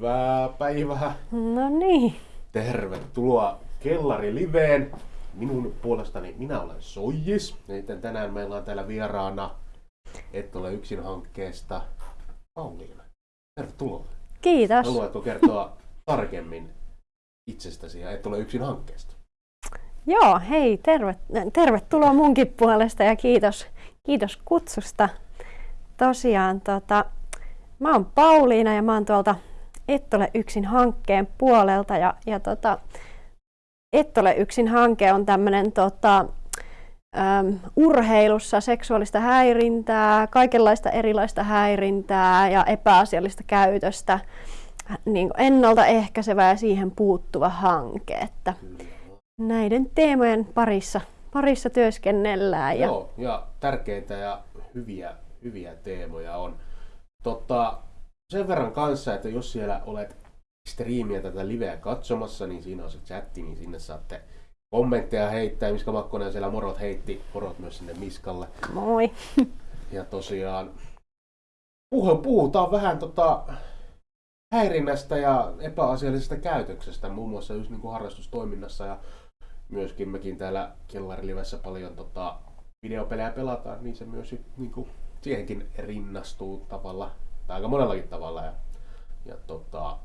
Hyvää päivää. No niin. Tervetuloa Kellari Liveen. Minun puolestani minä olen Soijis. Ja tänään meillä on täällä vieraana Et ole yksin hankkeesta Pauliina. Tervetuloa. Kiitos. Haluatko kertoa tarkemmin itsestäsi ja Et ole yksin hankkeesta? Joo, hei, terve, tervetuloa munkin puolesta ja kiitos, kiitos kutsusta. Tosiaan, tota, mä oon Pauliina ja mä oon tuolta Et ole yksin hankkeen puolelta ja, ja tota, Et ole yksin hanke on tämmöinen tota, äm, urheilussa seksuaalista häirintää, kaikenlaista erilaista häirintää ja epäasiallista käytöstä niin ennaltaehkäisevä ja siihen puuttuva hanke. Että näiden teemojen parissa, parissa työskennellään. Ja... Joo, ja tärkeitä ja hyviä, hyviä teemoja on. Totta, sen verran kanssa, että jos siellä olet striimiä tätä liveä katsomassa, niin siinä on se chatti, niin sinne saatte kommentteja heittää. Miska Makkonen siellä morot heitti, morot myös sinne Miskalle. Moi! Ja tosiaan puhutaan vähän tota, häirinnästä ja epäasiallisesta käytöksestä, muun muassa just niin kuin harrastustoiminnassa ja myöskin mekin täällä Kellarilivessä paljon tota, videopelejä pelataan, niin se myös niin kuin, siihenkin rinnastuu tavalla, tai aika monellakin tavalla. Ja, ja tota,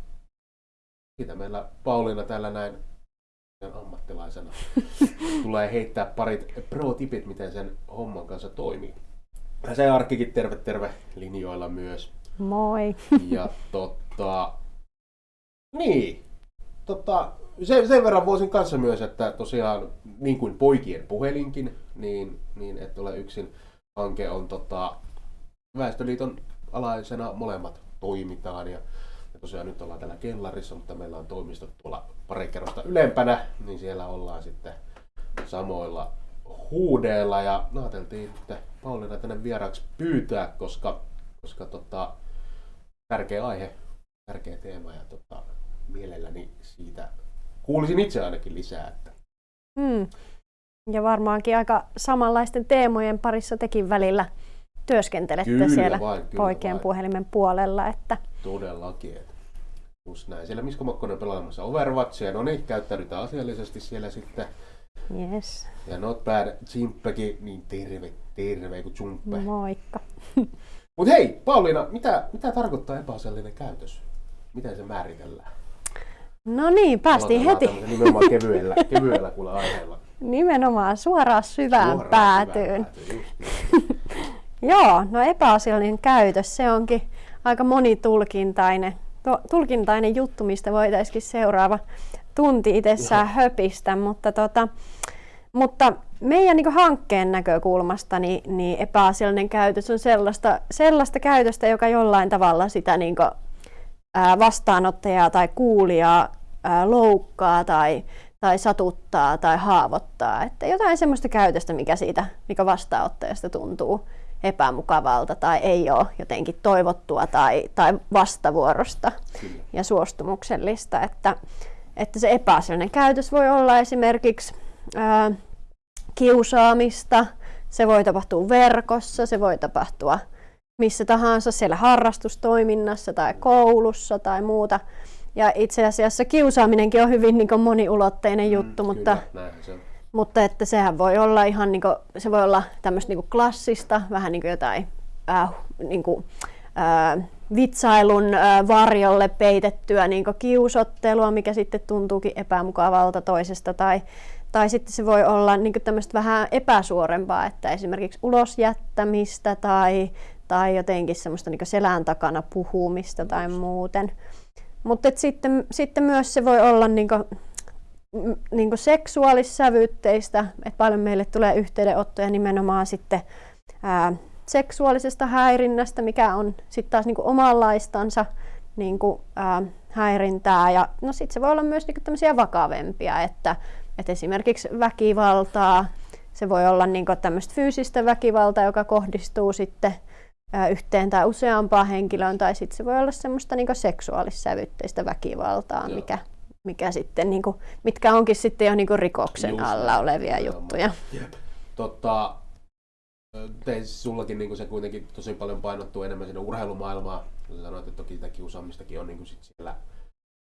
siitä meillä Pauliina täällä näin ammattilaisena tulee heittää parit pro-tipit, miten sen homman kanssa toimii. Ja se Arkkikin terve terve linjoilla myös. Moi! Ja tota, niin, tota, sen, sen verran voisin kanssa myös, että tosiaan niin kuin poikien puhelinkin, niin, niin että ole yksin hanke on tota, Väestöliiton alaisena molemmat toimitaan ja, ja tosiaan nyt ollaan täällä kellarissa, mutta meillä on toimistot tuolla pari kerrosta ylempänä, niin siellä ollaan sitten samoilla huudeilla ja ajateltiin että Pauliina tänne vieraaksi pyytää, koska, koska tota, tärkeä aihe, tärkeä teema ja tota, mielelläni siitä kuulisin itse ainakin lisää. Että. Hmm. Ja varmaankin aika samanlaisten teemojen parissa tekin välillä työskentelette kyllä siellä vain, kyllä poikien vain. puhelimen puolella. Että... Todellakin. Että just näin. Siellä Misko Makkonen pelaamassa Overwatchia. No niin, käyttäydytään asiallisesti siellä sitten. Yes. Ja Not Bad Jimppekin, niin terve, terve kun Jumppe. Moikka. Mut hei, Pauliina, mitä, mitä tarkoittaa epäasiallinen käytös? Miten se määritellään? No niin, päästiin heti. Nimenomaan kevyellä, kevyellä kuulla aiheella. Nimenomaan suoraan syvään Suoraan päätyyn. syvään päätyyn. Joo, no epäasiallinen käytös, se onkin aika monitulkintainen to, tulkintainen juttu, mistä voitaisiin seuraava tunti itsessään höpistä, mutta, tota, mutta meidän niin hankkeen näkökulmasta niin, niin epäasiallinen käytös on sellaista, sellaista käytöstä, joka jollain tavalla sitä niin kuin, ää, vastaanottajaa tai kuulijaa ää, loukkaa tai, tai satuttaa tai haavoittaa. Että jotain sellaista käytöstä, mikä siitä mikä vastaanottajasta tuntuu epämukavalta tai ei ole jotenkin toivottua tai, tai vastavuorosta Kyllä. ja suostumuksellista. Että, että se epäasiallinen käytös voi olla esimerkiksi ää, kiusaamista, se voi tapahtua verkossa, se voi tapahtua missä tahansa siellä harrastustoiminnassa tai koulussa tai muuta. Ja itse asiassa kiusaaminenkin on hyvin niin moniulotteinen juttu, mm, mutta, kyllä, mutta että sehän voi olla ihan niin kuin, se voi olla tämmöistä niin klassista, vähän niin kuin jotain äh, niin kuin, äh, vitsailun äh, varjolle peitettyä niin kiusottelua, mikä sitten tuntuukin epämukavalta toisesta tai tai sitten se voi olla niin tämmöistä vähän epäsuorempaa, että esimerkiksi ulosjättämistä tai, tai jotenkin semmoista niin selän takana puhumista tai muuten. Mutta sitten, sitten myös se voi olla niin kuin, niin kuin seksuaalissävytteistä, että paljon meille tulee yhteydenottoja nimenomaan sitten ää, seksuaalisesta häirinnästä, mikä on sitten taas niin kuin omanlaistansa niin kuin, ää, häirintää. Ja no sitten se voi olla myös niin kuin tämmöisiä vakavempia, että, että esimerkiksi väkivaltaa, se voi olla niin kuin tämmöistä fyysistä väkivaltaa, joka kohdistuu sitten ää, yhteen tai useampaan henkilöön, tai sitten se voi olla semmoista niin seksuaalissävytteistä väkivaltaa, Joo. mikä mikä sitten, niin kuin, mitkä onkin sitten jo niin kuin rikoksen Just alla olevia juttuja. Jep. Tota, Te, sullakin niin se kuitenkin tosi paljon painottuu enemmän sinne urheilumaailmaan. Sä sanoit, että toki sitä kiusaamistakin on niin sit siellä,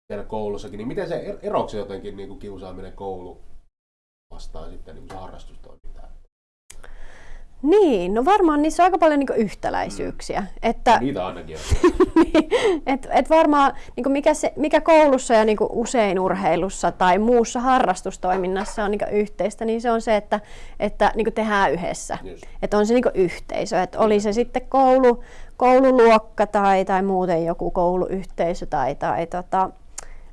siellä koulussakin. Niin miten se er-, eroksi jotenkin niin kiusaaminen koulu vastaan sitten niin se harrastustoimintaa? Niin, no varmaan niissä on aika paljon niinku yhtäläisyyksiä. Mm. Että, Niitä ainakin on. et, et varmaan niinku mikä, se, mikä koulussa ja niinku usein urheilussa tai muussa harrastustoiminnassa on niinku yhteistä, niin se on se, että, että niinku tehdään yhdessä. Että on se niinku yhteisö. Että oli se sitten koulu, koululuokka tai, tai muuten joku kouluyhteisö tai, tai tota,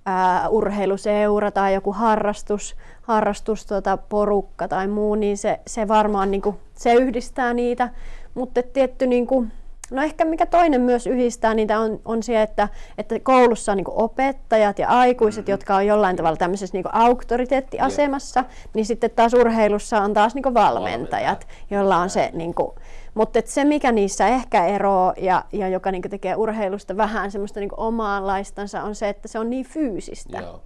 ää, urheiluseura tai joku harrastus, harrastus tota, porukka tai muu, niin se, se varmaan niin kuin, se yhdistää niitä. Mutta tietty, niin kuin, no ehkä mikä toinen myös yhdistää niitä on, on se, että, että koulussa on niin kuin opettajat ja aikuiset, mm-hmm. jotka on jollain tavalla tämmöisessä niin kuin auktoriteettiasemassa, yeah. niin sitten taas urheilussa on taas niin kuin valmentajat, joilla on se niin kuin, mutta se, mikä niissä ehkä eroo ja, ja joka niinku tekee urheilusta vähän semmoista niinku omaanlaistansa, on se, että se on niin fyysistä. Joo.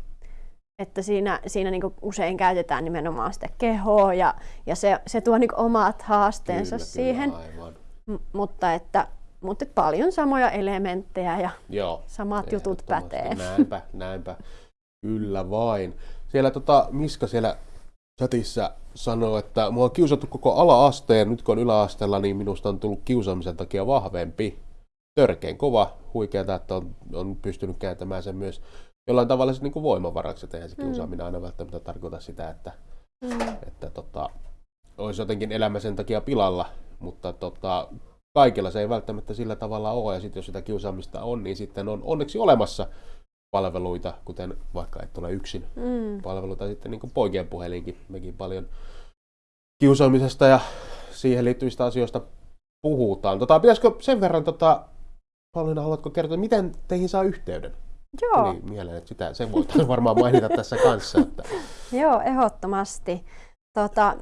Että siinä, siinä niinku usein käytetään nimenomaan sitä kehoa ja, ja se, se tuo niinku omat haasteensa kyllä, siihen. Kyllä, M- mutta että, mutta paljon samoja elementtejä ja Joo, samat jutut pätee. Näinpä, näinpä. Kyllä vain. Siellä tota, Miska siellä chatissa sanoo, että mua on kiusattu koko ala-asteen, nyt kun on yläasteella, niin minusta on tullut kiusaamisen takia vahvempi. Törkein kova, huikeaa, että on, on pystynyt kääntämään sen myös jollain tavalla niin kuin voimavaraksi, että eihän se mm. kiusaaminen aina välttämättä tarkoita sitä, että, mm. että tota, olisi jotenkin elämä sen takia pilalla, mutta tota, kaikilla se ei välttämättä sillä tavalla ole, ja sitten jos sitä kiusaamista on, niin sitten on onneksi olemassa palveluita, kuten vaikka et ole yksin mm. palveluita, sitten niin kuin poikien puhelinkin. Mekin paljon kiusaamisesta ja siihen liittyvistä asioista puhutaan. Tota, pitäisikö sen verran, tota, Pauliina, haluatko kertoa, miten teihin saa yhteyden? Joo. Eli mieleen, että sitä, sen voitaisiin varmaan mainita tässä kanssa. Että... Joo, ehdottomasti. Tota,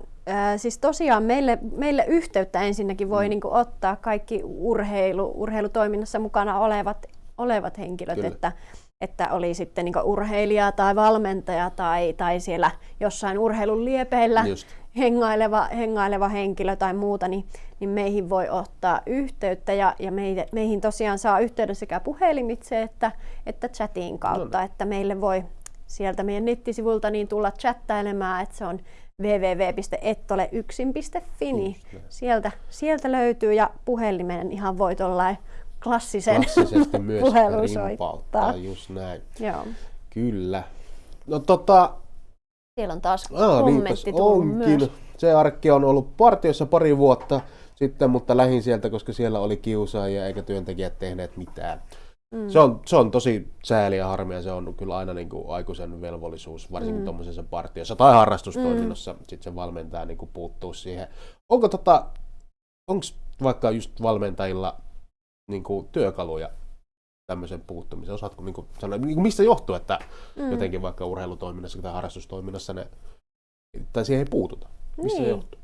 siis tosiaan meille, meille yhteyttä ensinnäkin voi mm. niin kuin, ottaa kaikki urheilu, urheilutoiminnassa mukana olevat, olevat henkilöt, Kyllä. että että oli sitten niin urheilija tai valmentaja tai, tai siellä jossain urheilun liepeillä Just. hengaileva, hengaileva henkilö tai muuta, niin, niin meihin voi ottaa yhteyttä ja, ja meihin, meihin tosiaan saa yhteyden sekä puhelimitse että, että chatin kautta, no. että meille voi sieltä meidän nettisivulta niin tulla chattailemaan, että se on www.ettole1.fi, niin sieltä, sieltä löytyy ja puhelimen ihan voi tuollain klassisen Klassisesti myös rimpauttaa, just näin. Joo. Kyllä. No tota... Siellä on taas Aa, kommentti onkin. Myös. Se arkki on ollut partiossa pari vuotta sitten, mutta lähin sieltä, koska siellä oli kiusaajia eikä työntekijät tehneet mitään. Mm. Se, on, se on tosi sääli ja harmia, se on kyllä aina niin kuin aikuisen velvollisuus, varsinkin mm. tuommoisessa partiossa tai harrastustoiminnossa, mm. sitten se valmentaja niin kuin puuttuu siihen. Onko tota, onko vaikka just valmentajilla niin kuin, työkaluja tämmöisen puuttumiseen? Osaatko niin kuin, sanoa, niin kuin, mistä johtuu, että mm. jotenkin vaikka urheilutoiminnassa tai harrastustoiminnassa ne, tai siihen ei puututa? Mistä niin. se johtuu?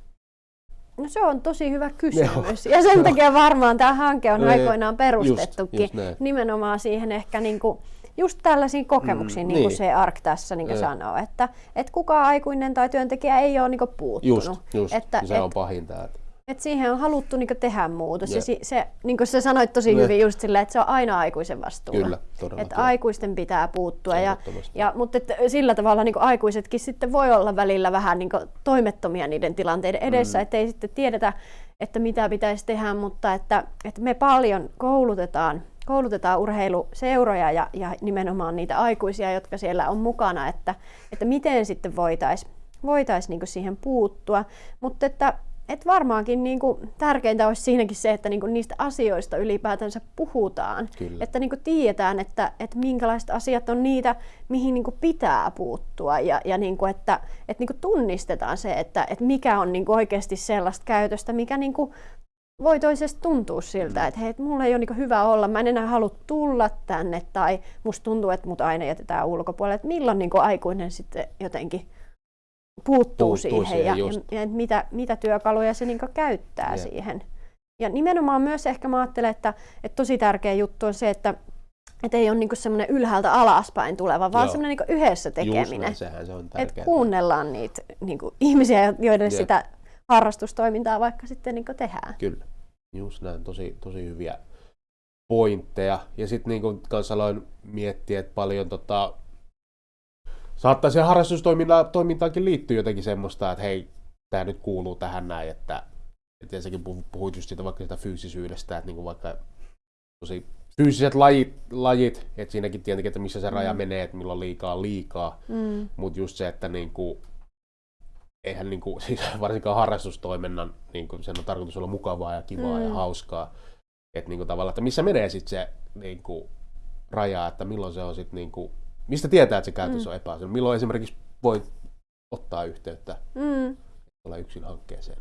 No se on tosi hyvä kysymys. Joo. Ja sen takia varmaan tämä hanke on aikoinaan perustettukin. Just, just nimenomaan siihen ehkä niin kuin, just tällaisiin kokemuksiin, mm, niin kuin niin. se ARK tässä niin kuin sanoo, että, että kukaan aikuinen tai työntekijä ei ole niin kuin puuttunut. Just, just. Että, se et, on pahinta. Että et siihen on haluttu niinku tehdä muutos. Yeah. Ja si, se, niin kuin sä sanoit tosi yeah. hyvin just silleen, että se on aina aikuisen vastuulla. Kyllä, todella. Että aikuisten pitää puuttua. Ja, ja, mutta että sillä tavalla niin aikuisetkin sitten voi olla välillä vähän niin toimettomia niiden tilanteiden edessä, mm. ettei sitten tiedetä, että mitä pitäisi tehdä, mutta että, että me paljon koulutetaan koulutetaan urheiluseuroja ja, ja nimenomaan niitä aikuisia, jotka siellä on mukana, että, että miten sitten voitaisiin voitais niin siihen puuttua. Mutta että et varmaankin niin kuin, tärkeintä olisi siinäkin se, että niin kuin, niistä asioista ylipäätänsä puhutaan. Kyllä. Että niin kuin, tiedetään, että, että minkälaiset asiat on niitä, mihin niin kuin, pitää puuttua. Ja, ja niin kuin, että, että niin kuin, tunnistetaan se, että, että mikä on niin kuin, oikeasti sellaista käytöstä, mikä niin kuin, voi toisesta tuntua siltä, mm. että hei, mulla ei ole niin hyvä olla, mä en enää halua tulla tänne, tai musta tuntuu, että mut aina jätetään ulkopuolelle. Että milloin niin kuin, aikuinen sitten jotenkin puuttuu, puuttuu siihen, siihen ja, ja, ja mitä, mitä työkaluja se niin käyttää yeah. siihen. Ja nimenomaan myös ehkä mä ajattelen, että, että tosi tärkeä juttu on se, että että ei ole niinku semmoinen ylhäältä alaspäin tuleva, vaan semmoinen niinku yhdessä tekeminen. Sehän se on että kuunnellaan niitä niinku ihmisiä, joiden yeah. sitä harrastustoimintaa vaikka sitten niin tehdään. Kyllä, just näin, tosi, tosi hyviä pointteja. Ja sitten niin kanssa aloin miettiä, että paljon tota, saattaa siihen harrastustoimintaankin liittyä jotenkin semmoista, että hei, tämä nyt kuuluu tähän näin, että, että ensinnäkin puhuit just siitä vaikka sitä fyysisyydestä, että niin vaikka tosi fyysiset lajit, lajit että siinäkin tietenkin, että missä se raja mm. menee, että milloin liikaa liikaa, mm. mutta just se, että niin kuin, eihän niin kuin, siis varsinkaan harrastustoiminnan, niin kuin, sen on tarkoitus olla mukavaa ja kivaa mm. ja hauskaa, että niin kuin, tavallaan, että missä menee sitten se niin kuin, raja, että milloin se on sitten niin kuin, mistä tietää, että se käytös mm. on epäasiallinen, milloin esimerkiksi voi ottaa yhteyttä, mm. olla yksin hankkeeseen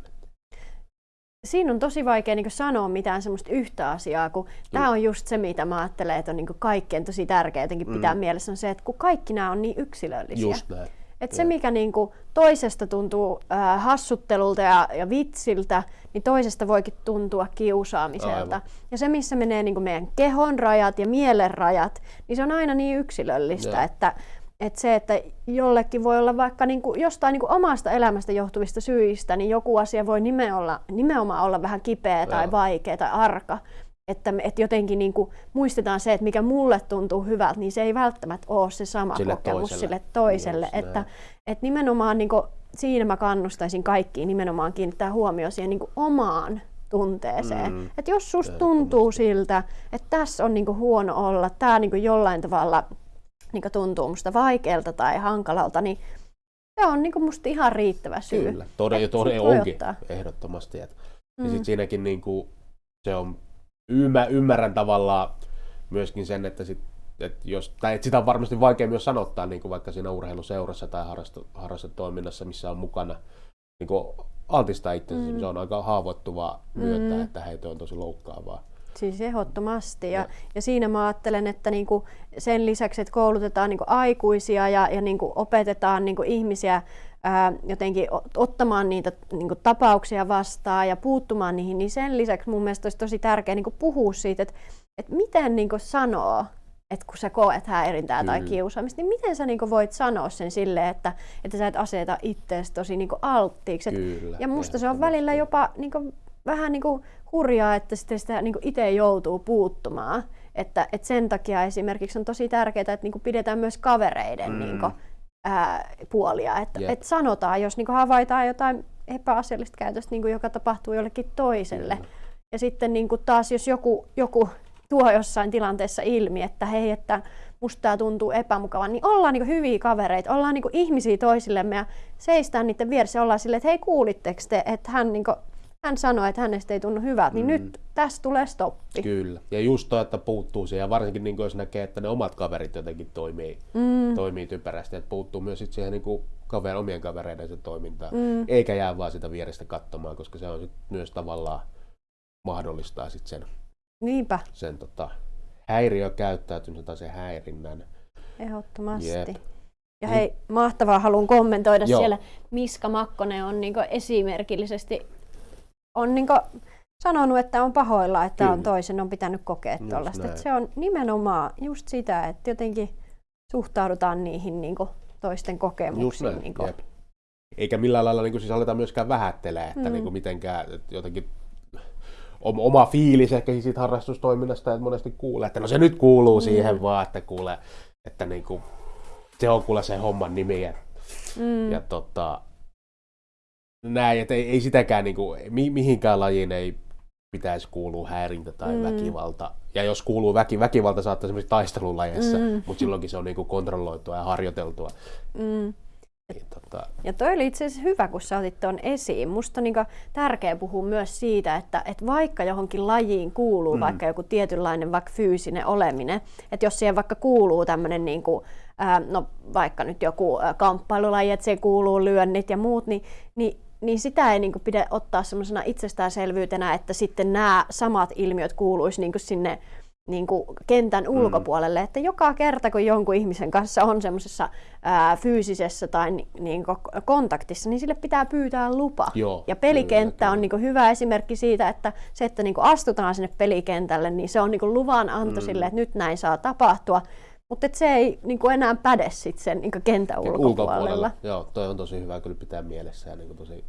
siinä on tosi vaikea niin sanoa mitään semmoista yhtä asiaa, kun tämä on just se, mitä mä ajattelen, että on niin kaikkein tosi tärkeää jotenkin pitää mm. mielessä, on se, että kun kaikki nämä on niin yksilöllisiä. Just näin. Et se, mikä niin kuin toisesta tuntuu äh, hassuttelulta ja, ja vitsiltä, niin toisesta voikin tuntua kiusaamiselta. Aivan. Ja se, missä menee niin kuin meidän kehon rajat ja mielen rajat, niin se on aina niin yksilöllistä, ja. että että se, että jollekin voi olla vaikka niin kuin jostain niin kuin omasta elämästä johtuvista syistä, niin joku asia voi nimenomaan, nimenomaan olla vähän kipeä tai Joo. vaikea tai arka. Että, että jotenkin niin kuin muistetaan se, että mikä mulle tuntuu hyvältä, niin se ei välttämättä ole se sama sille kokemus toiselle. sille toiselle. Yes, että, että nimenomaan niin kuin, siinä mä kannustaisin kaikkiin nimenomaan kiinnittää huomioon siihen niin kuin omaan tunteeseen. Mm. Että jos susta tuntuu siltä, että tässä on niin kuin huono olla, tämä niin kuin jollain tavalla niin tuntuu musta vaikealta tai hankalalta, niin se on niin musta ihan riittävä syy. Kyllä, todella, todella onkin ottaa. ehdottomasti. Et, mm. Ja sit siinäkin niin kuin, se on, ymmär, ymmärrän tavallaan myöskin sen, että sit, et jos, tai et sitä on varmasti vaikea myös sanottaa niin kuin vaikka siinä urheiluseurassa tai harrastetoiminnassa, missä on mukana niin kuin altistaa itsensä. Mm. Se on aika haavoittuvaa myöntää, mm. että heitä on tosi loukkaavaa. Siis ehdottomasti. Ja, ja siinä mä ajattelen, että niinku sen lisäksi, että koulutetaan niinku aikuisia ja, ja niinku opetetaan niinku ihmisiä ää, jotenkin ottamaan niitä niinku tapauksia vastaan ja puuttumaan niihin, niin sen lisäksi mun mielestä olisi tosi tärkeää niinku puhua siitä, että, että miten niinku sanoo että kun sä koet häirintää tai kiusaamista, niin miten sä niinku voit sanoa sen silleen, että, että sä et aseta itseäsi tosi niinku alttiiksi. Kyllä, ja musta se on välillä jopa niinku, vähän niinku hurjaa, että sitten sitä niin itse joutuu puuttumaan. Että, että sen takia esimerkiksi on tosi tärkeää, että niin pidetään myös kavereiden mm. niin kuin, ää, puolia. Että yep. et sanotaan, jos niin havaitaan jotain epäasiallista käytöstä, niin joka tapahtuu jollekin toiselle. Mm. Ja sitten niin taas, jos joku, joku tuo jossain tilanteessa ilmi, että hei, että musta tämä tuntuu epämukavan, niin ollaan niin hyviä kavereita, ollaan niin ihmisiä toisillemme ja seistään niiden vieressä, ollaan silleen, että hei kuulitteko te, että hän niin hän sanoi, että hänestä ei tunnu hyvältä, niin mm. nyt tässä tulee stoppi. Kyllä. Ja just toi, että puuttuu siihen, ja varsinkin niin jos näkee, että ne omat kaverit jotenkin toimii, mm. toimii typerästi, että puuttuu myös sit siihen niin kuin kaver, omien kavereiden toimintaan, mm. eikä jää vaan sitä vierestä katsomaan, koska se on sit myös tavallaan mahdollistaa sit sen, Niinpä. sen tota, häiriökäyttäytymisen tai sen häirinnän. Ehdottomasti. Jep. Ja hei, mahtavaa haluan kommentoida Joo. siellä. Miska Makkonen on niin esimerkillisesti on niin sanonut, että on pahoilla, että Kyllä. on toisen, on pitänyt kokea tuollaista. Se on nimenomaan just sitä, että jotenkin suhtaudutaan niihin niin toisten kokemuksiin. Niin kuin. Eikä millään lailla niin kuin, siis aletaan myöskään vähättelee, että mm. niin kuin, mitenkään että jotenkin oma fiilis ehkä siitä harrastustoiminnasta, että monesti kuulee, että no se nyt kuuluu mm. siihen vaan, että kuulee, että niin kuin, se on kuule se homman nimi. Ja, mm. ja tota, näin, että ei, ei sitäkään niin kuin, mi, mihinkään lajiin ei pitäisi kuulua häirintä tai mm. väkivalta. Ja jos kuuluu väki, väkivalta saattaa esimerkiksi taistelulajeissa, mm. mutta silloinkin se on niin kuin kontrolloitua ja harjoiteltua. Mm. Niin, tota... Ja toi oli itse asiassa hyvä, kun sä otit tuon esiin. Musta on niin tärkeää puhua myös siitä, että, että vaikka johonkin lajiin kuuluu mm. vaikka joku tietynlainen vaikka fyysinen oleminen, että jos siihen vaikka kuuluu tämmöinen niin no vaikka nyt joku kamppailulaji, että siihen kuuluu lyönnit ja muut, niin, niin niin sitä ei niin kuin, pidä ottaa semmoisena itsestäänselvyytenä, että sitten nämä samat ilmiöt kuuluisi niin kuin sinne niin kuin kentän mm. ulkopuolelle, että joka kerta kun jonkun ihmisen kanssa on semmoisessa fyysisessä tai ni, niin kuin kontaktissa, niin sille pitää pyytää lupa. Joo, ja pelikenttä kyllä, on niin kuin hyvä esimerkki siitä, että se, että niin kuin astutaan sinne pelikentälle, niin se on niin kuin luvan anto mm. sille, että nyt näin saa tapahtua. Mutta se ei niin kuin enää päde sit sen niin kentän ulkopuolella. ulkopuolella. Joo, toi on tosi hyvä kyllä pitää mielessä ja niin kuin tosi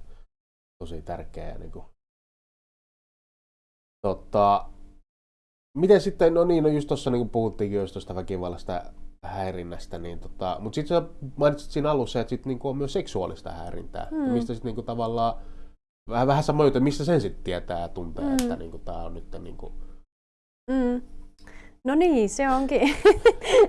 tosi tärkeä. Ja niin kuin, tota, miten sitten, no niin, no just tuossa niin puhuttiinkin just tuosta väkivallasta häirinnästä, niin tota, mutta sitten sä mainitsit siinä alussa, että sit niinku on myös seksuaalista häirintää, mm. mistä sitten niinku tavallaan vähän, vähän sama juttu, mistä sen sitten tietää ja tuntee, mm. että niinku tämä on nyt niinku... Mm. No niin, se onkin.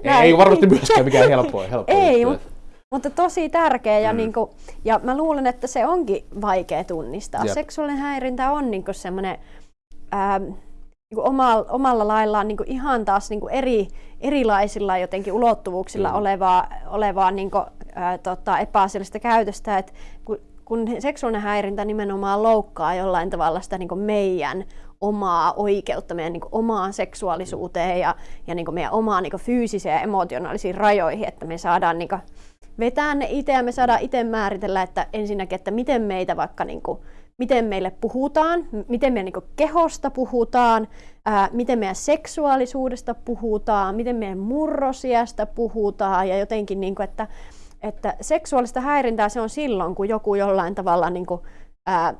ei, ei varmasti myöskään mikään helppoa. helppoa ei, mutta, mutta tosi tärkeä ja, mm. niinku, ja mä luulen, että se onkin vaikea tunnistaa. Jep. Seksuaalinen häirintä on niinku semmoinen niin omalla, omalla laillaan niin ihan taas niin eri, erilaisilla jotenkin ulottuvuuksilla mm. olevaa, olevaa niin kuin, ää, tota, epäasiallista käytöstä, että kun, kun seksuaalinen häirintä nimenomaan loukkaa jollain tavalla sitä niin meidän omaa oikeutta, meidän niin omaan seksuaalisuuteen ja, ja niin meidän omaan niin fyysisiin ja emotionaalisiin rajoihin, että me saadaan niin vetää ne itse ja me saadaan itse määritellä, että ensinnäkin, että miten meitä vaikka niin kuin, miten meille puhutaan, miten meidän niin kehosta puhutaan, ää, miten meidän seksuaalisuudesta puhutaan, miten meidän murrosiasta puhutaan ja jotenkin, niin kuin, että, että seksuaalista häirintää se on silloin, kun joku jollain tavalla niin kuin, ää,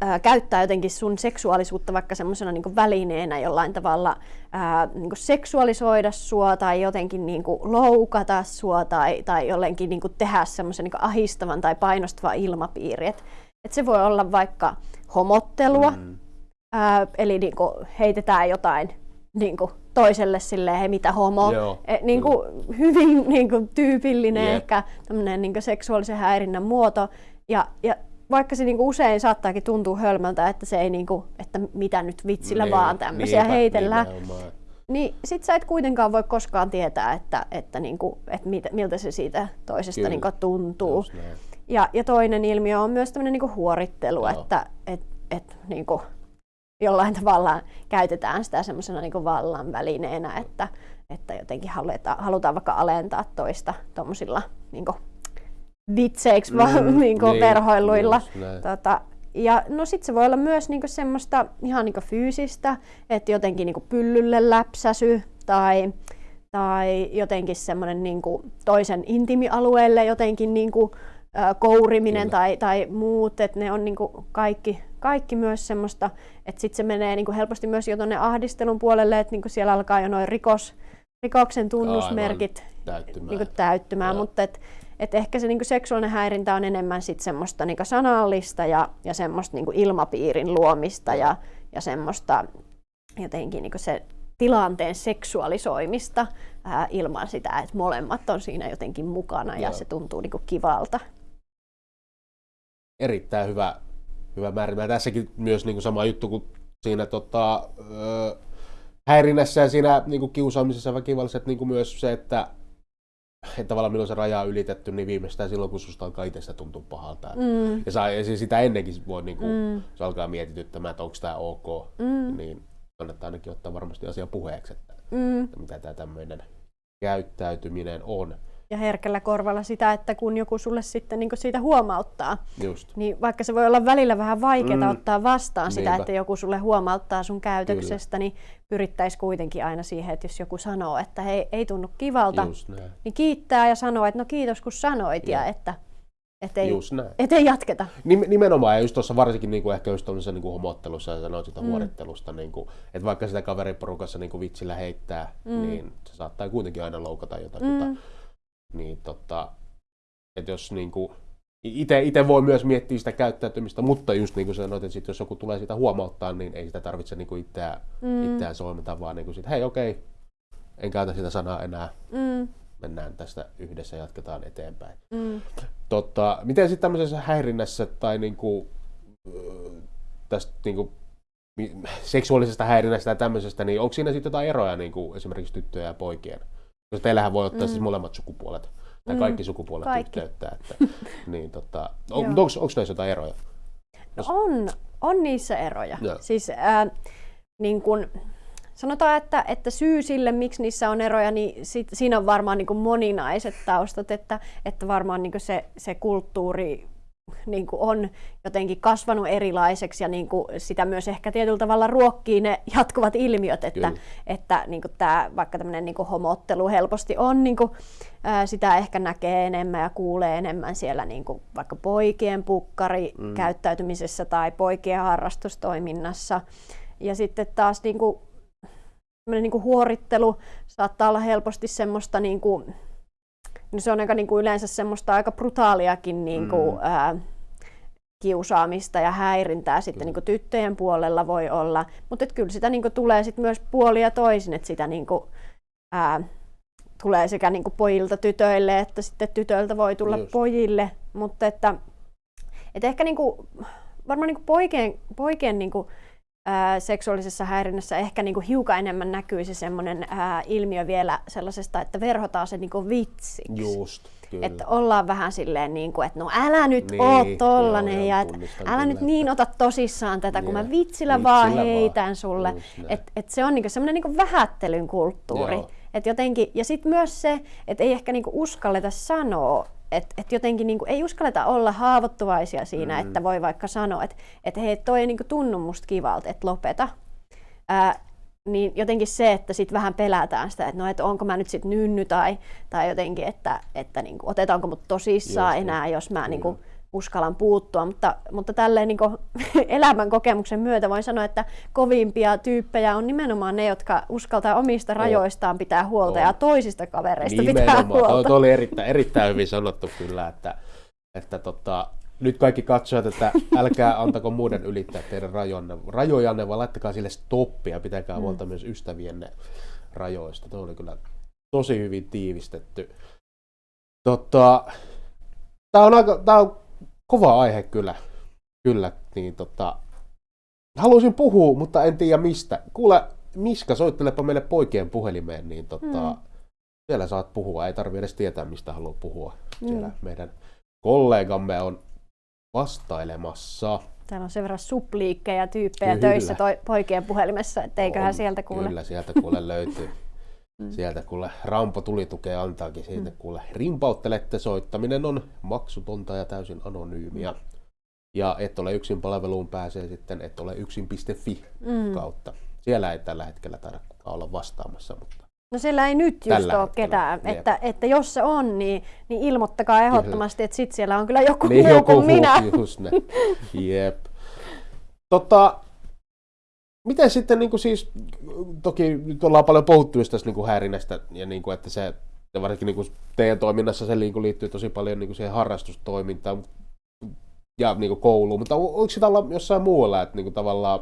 ää, käyttää jotenkin sun seksuaalisuutta vaikka semmoisena niin välineenä jollain tavalla ää, niin seksuaalisoida sua tai jotenkin niin kuin loukata sua tai, tai jollenkin niin kuin tehdä semmoisen niin ahistavan tai painostavan ilmapiiri. Et se voi olla vaikka homottelua, mm. ää, eli niinku heitetään jotain niinku toiselle silleen, hei mitä homo. E, niinku, hyvin niinku, tyypillinen yep. ehkä tämmönen niinku, seksuaalisen häirinnän muoto. Ja, ja vaikka se niinku usein saattaakin tuntua hölmöltä, että se ei niinku, että mitä nyt vitsillä niin, vaan tämmöisiä niinpä, heitellään. Nimenomaan. Niin sit sä et kuitenkaan voi koskaan tietää, että, että, niinku, että miltä se siitä toisesta niinku tuntuu. Ja, ja toinen ilmiö on myös tämmöinen niin huorittelu, Joo. että et, et, niin kuin jollain tavalla käytetään sitä semmoisena niin vallan välineenä, että, että jotenkin halutaan, halutaan vaikka alentaa toista tuommoisilla niin vitseiksi mm, niin niin, verhoiluilla. Tota, ja no sit se voi olla myös niinku semmoista ihan niinku fyysistä, että jotenkin niinku pyllylle läpsäsy tai, tai jotenkin semmoinen niinku toisen intimialueelle jotenkin niinku kouriminen tai, tai muut, että ne on niinku kaikki, kaikki myös semmoista, että sitten se menee niinku helposti myös jo tuonne ahdistelun puolelle, että niinku siellä alkaa jo noin rikos, rikoksen tunnusmerkit täyttymään, niinku täyttymään. Mutta et, et ehkä se niinku seksuaalinen häirintä on enemmän sit semmoista niinku sanallista ja, ja semmoista niinku ilmapiirin luomista ja, ja semmoista jotenkin niinku se tilanteen seksuaalisoimista ää, ilman sitä, että molemmat on siinä jotenkin mukana ja, ja se tuntuu niinku kivalta erittäin hyvä, hyvä määritelmä. Tässäkin myös niin kuin sama juttu kuin siinä tota, ö, häirinnässä ja siinä niin kuin kiusaamisessa ja väkivallassa, että niin kuin myös se, että, että tavallaan milloin se raja on ylitetty, niin viimeistään silloin, kun susta alkaa itsestä tuntua pahalta. Mm. Ja, saa, ja siis sitä ennenkin voi, niin kuin, mm. se alkaa mietityttämään, että onko tämä ok, mm. niin kannattaa ainakin ottaa varmasti asia puheeksi, että, mm. että mitä tämä tämmöinen käyttäytyminen on ja herkällä korvalla sitä, että kun joku sulle sitten niin siitä huomauttaa, Just. niin vaikka se voi olla välillä vähän vaikeaa mm. ottaa vastaan Niinpä. sitä, että joku sulle huomauttaa sun käytöksestä, Kyllä. niin pyrittäisi kuitenkin aina siihen, että jos joku sanoo, että hei, ei tunnu kivalta, niin kiittää ja sanoo, että no kiitos kun sanoit ja, ja että et ei, et ei jatketa. Nimenomaan, ja just tuossa varsinkin niin kuin ehkä just tuollaisessa niin homottelussa ja sanoit sitä mm. huorittelusta, niin kuin, että vaikka sitä kaveriporukassa niin kuin vitsillä heittää, mm. niin se saattaa kuitenkin aina loukata jotakuta. Mm niin tota, että jos niinku, itse voi myös miettiä sitä käyttäytymistä, mutta just niin kuin sanoit, että sit jos joku tulee sitä huomauttaa, niin ei sitä tarvitse niinku itseään, mm. itseään solmita, vaan niinku sit, hei okei, okay, en käytä sitä sanaa enää, mm. mennään tästä yhdessä ja jatketaan eteenpäin. Mm. Totta, miten sitten tämmöisessä häirinnässä tai niinku, tästä niinku, seksuaalisesta häirinnästä ja tämmöisestä, niin onko siinä sitten jotain eroja niinku, esimerkiksi tyttöjen ja poikien teillähän voi ottaa mm. siis molemmat sukupuolet, tai mm. kaikki sukupuolet kaikki. yhteyttä. Että, niin, tota, on, onko, onko näissä jotain eroja? Jos... On, on niissä eroja. Joo. Siis, äh, niin kun, sanotaan, että, että syy sille, miksi niissä on eroja, niin sit, siinä on varmaan niin moninaiset taustat, että, että varmaan niin se, se kulttuuri niin kuin on jotenkin kasvanut erilaiseksi ja niin kuin sitä myös ehkä tietyllä tavalla ruokkii ne jatkuvat ilmiöt, että, Kyllä. että niin kuin tämä, vaikka tämmöinen niin kuin homottelu helposti on, niin kuin, ää, sitä ehkä näkee enemmän ja kuulee enemmän siellä niin kuin vaikka poikien pukkari mm. käyttäytymisessä tai poikien harrastustoiminnassa. Ja sitten taas niin kuin, niin kuin huorittelu saattaa olla helposti semmoista niin kuin, No se on aika niin kuin yleensä semmoista aika brutaaliakin niin kuin, mm. ää, kiusaamista ja häirintää sitten niin kuin tyttöjen puolella voi olla, mutta kyllä sitä niin kuin tulee sit myös puolia toisin, että sitä niin kuin, ää, tulee sekä niin pojilta tytöille että sitten tytöiltä voi tulla Just. pojille, mutta että, että ehkä niin kuin, varmaan niin poikien, poikien niin kuin, ää, seksuaalisessa häirinnässä ehkä niin hiukan enemmän näkyisi semmoinen ää, ilmiö vielä sellaisesta, että verhotaan se niin vitsiksi. Just, kyllä. Että ollaan vähän silleen, niin kuin, että no älä nyt Niin, niin, oo tollanen joo, ja et, älä kyllä, nyt niin ota tosissaan tätä, kun Niin, mä vitsillä, vitsillä vaan vaan. heitän sulle. Just näin. Että et se on niinku semmoinen niinku vähättelyn kulttuuri. Joo. Et jotenkin, ja sitten myös se, että ei ehkä niinku uskalleta sanoa, että et jotenkin niinku ei uskalleta olla haavoittuvaisia siinä, mm. että voi vaikka sanoa, että et hei, toi ei niinku tunnu musta kivalta, että lopeta. Ää, niin jotenkin se, että sitten vähän pelätään sitä, että no, et onko mä nyt sitten nynny tai, tai jotenkin, että, että niinku, otetaanko mut tosissaan Just, enää, jos mä kyllä. niinku, uskallan puuttua, mutta, mutta tälleen niin elämän kokemuksen myötä voin sanoa, että kovimpia tyyppejä on nimenomaan ne, jotka uskaltaa omista rajoistaan pitää huolta On. ja toisista kavereista pitää Nimenomaan. Toi, huolta. toi oli erittäin, erittäin hyvin sanottu kyllä, että, että tota, nyt kaikki katsojat, että älkää antako muiden ylittää teidän rajonne, rajojanne, vaan laittakaa sille stoppia, pitäkää Mm. huolta myös ystävienne rajoista. Tuo oli kyllä tosi hyvin tiivistetty. Tota, tämä on, aika, tää on kova aihe kyllä, kyllä niin tota, haluaisin puhua, mutta en tiedä mistä. Kuule, Miska, soittelepa meille poikien puhelimeen, niin tota, Mm. siellä saat puhua. Ei tarvitse edes tietää, mistä haluaa puhua. Siellä Mm. meidän kollegamme on vastailemassa. Täällä on sen verran supliikkejä tyyppejä Kyllä. töissä toi, poikien puhelimessa, että eiköhän On, sieltä kuule. Kyllä, sieltä kuule löytyy. Mm. Sieltä kuule Rampo tulitukea antaakin. Siitä kuule rimpauttelette. Soittaminen on maksutonta ja täysin anonyymiä. Ja et ole yksin palveluun pääsee sitten et ole yksin.fi Mm. kautta. Siellä ei tällä hetkellä taida kukaan olla vastaamassa, mutta No siellä ei nyt just Tällä ole hetkellä, ketään, jep. että, että jos se on, niin, niin ilmoittakaa ehdottomasti, että sit siellä on kyllä joku niin muu joku kuin minä. just ne. Jep. Tota, miten sitten niin kuin siis, toki nyt ollaan paljon puhuttu just tästä niin kuin häirinnästä ja niin kuin, että se, ja varsinkin niin kuin teidän toiminnassa se niin kuin liittyy tosi paljon niin kuin siihen harrastustoimintaan ja niin kuin kouluun, mutta o- voiko sitä olla jossain muualla, että niin kuin tavallaan,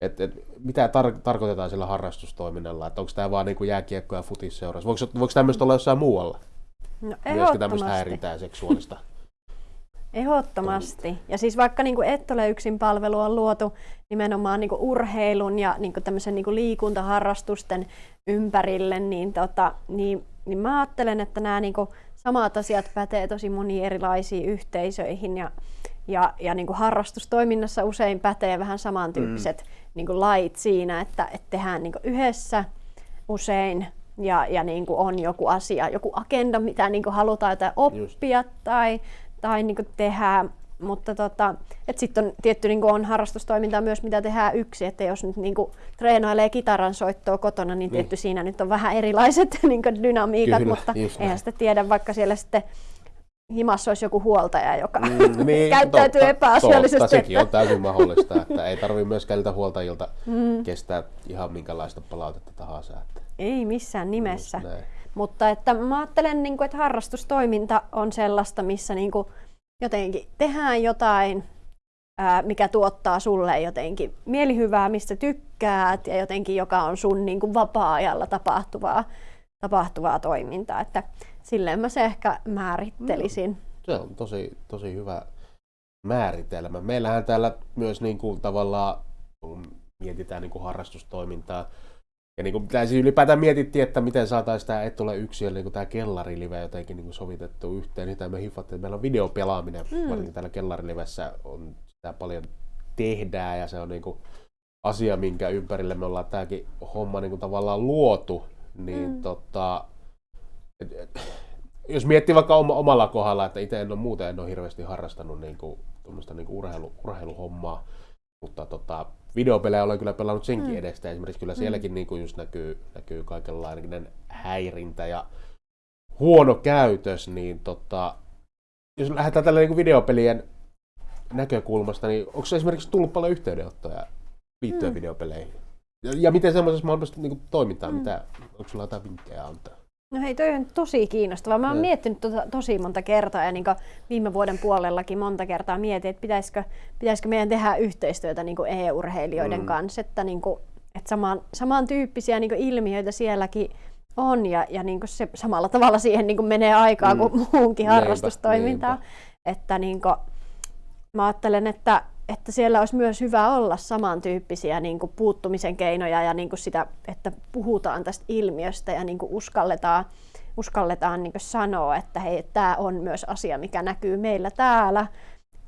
että, että mitä tar- tarkoitetaan sillä harrastustoiminnalla, että onko tämä vaan niin kuin jääkiekko ja futisseurassa, voiko, voiko tämmöistä olla jossain muualla, No, myöskin tämmöistä ehdottomasti. häirintää seksuaalista? Ehdottomasti. Ja siis vaikka niin kuin Et ole yksin palvelu on luotu nimenomaan niin kuin urheilun ja niin kuin tämmöisen niin kuin liikuntaharrastusten ympärille, niin, tota, niin, niin mä ajattelen, että nämä niin kuin samat asiat pätee tosi moniin erilaisiin yhteisöihin ja, ja, ja niin kuin harrastustoiminnassa usein pätee vähän samantyyppiset mm. Niin kuin lait siinä, että, että tehdään niin kuin yhdessä usein ja, ja niin kuin on joku asia, joku agenda, mitä niin kuin halutaan jotain oppia tai, tai niin kuin tehdä. Mutta tota, sitten on tietty niin kuin on harrastustoimintaa myös, mitä tehdään yksi, että jos nyt niin kuin treenailee kitaran soittoa kotona, niin tietty Niin. siinä nyt on vähän erilaiset niin kuin dynamiikat, Kyllä, mutta just näin. eihän sitä tiedä, vaikka siellä sitten himassa olisi joku huoltaja, joka Mm, niin, käyttäytyy totta, epäasiallisesti. Totta, sekin on täysin mahdollista, että ei tarvitse myöskään niiltä huoltajilta mm. kestää ihan minkälaista palautetta tahansa. Että Ei missään nimessä. just näin. Mutta että mä ajattelen, niin kuin, että harrastustoiminta on sellaista, missä niin kuin, jotenkin tehdään jotain, ää, mikä tuottaa sulle jotenkin mielihyvää, mistä tykkäät ja jotenkin joka on sun niin kuin, vapaa-ajalla tapahtuvaa, tapahtuvaa toimintaa. Että silleen mä se ehkä määrittelisin. Se on tosi, tosi hyvä määritelmä. Meillähän täällä myös niin kuin, tavallaan, kun mietitään niin kuin harrastustoimintaa, ja niin kuin, siis ylipäätään mietittiin, että miten saataisiin tämä Et ole yksin, niin kuin tämä kellarilive jotenkin niin kuin sovitettu yhteen. Sitä me hiffattiin, että meillä on videopelaaminen, mm. varsinkin täällä kellarilivessä on sitä paljon tehdään, ja se on niin kuin asia, minkä ympärille me ollaan tämäkin homma niin kuin tavallaan luotu. Niin Mm. tota, jos miettii vaikka oma, omalla kohdalla, että itse en ole muuten en ole hirveästi harrastanut niin kuin, niin kuin urheilu, urheiluhommaa, mutta tota, videopelejä olen kyllä pelannut senkin mm. edestä. Esimerkiksi kyllä sielläkin mm. niin kuin just näkyy, näkyy kaikenlainen häirintä ja huono käytös, niin tota, jos lähdetään tällä niin kuin videopelien näkökulmasta, niin onko se esimerkiksi tullut paljon yhteydenottoja liittyen mm. videopeleihin? Ja, ja miten semmoisessa mahdollisesti niin toimintaa, mm. mitä, onko sulla jotain vinkkejä antaa? No hei, toi on tosi kiinnostavaa. Mä oon miettinyt tota tosi monta kertaa ja niin viime vuoden puolellakin monta kertaa mietin, että pitäisikö, pitäisikö meidän tehdä yhteistyötä niin EU-urheilijoiden mm. kanssa, että, niin kuin, että saman, samantyyppisiä niin ilmiöitä sielläkin on ja, ja niin se samalla tavalla siihen niin menee aikaa mm. kuin muunkin harrastustoimintaan. Että niin kuin, mä ajattelen, että että siellä olisi myös hyvä olla samantyyppisiä niin kuin puuttumisen keinoja ja niin kuin sitä, että puhutaan tästä ilmiöstä ja niin kuin uskalletaan, uskalletaan niin kuin sanoa, että hei, tämä on myös asia, mikä näkyy meillä täällä,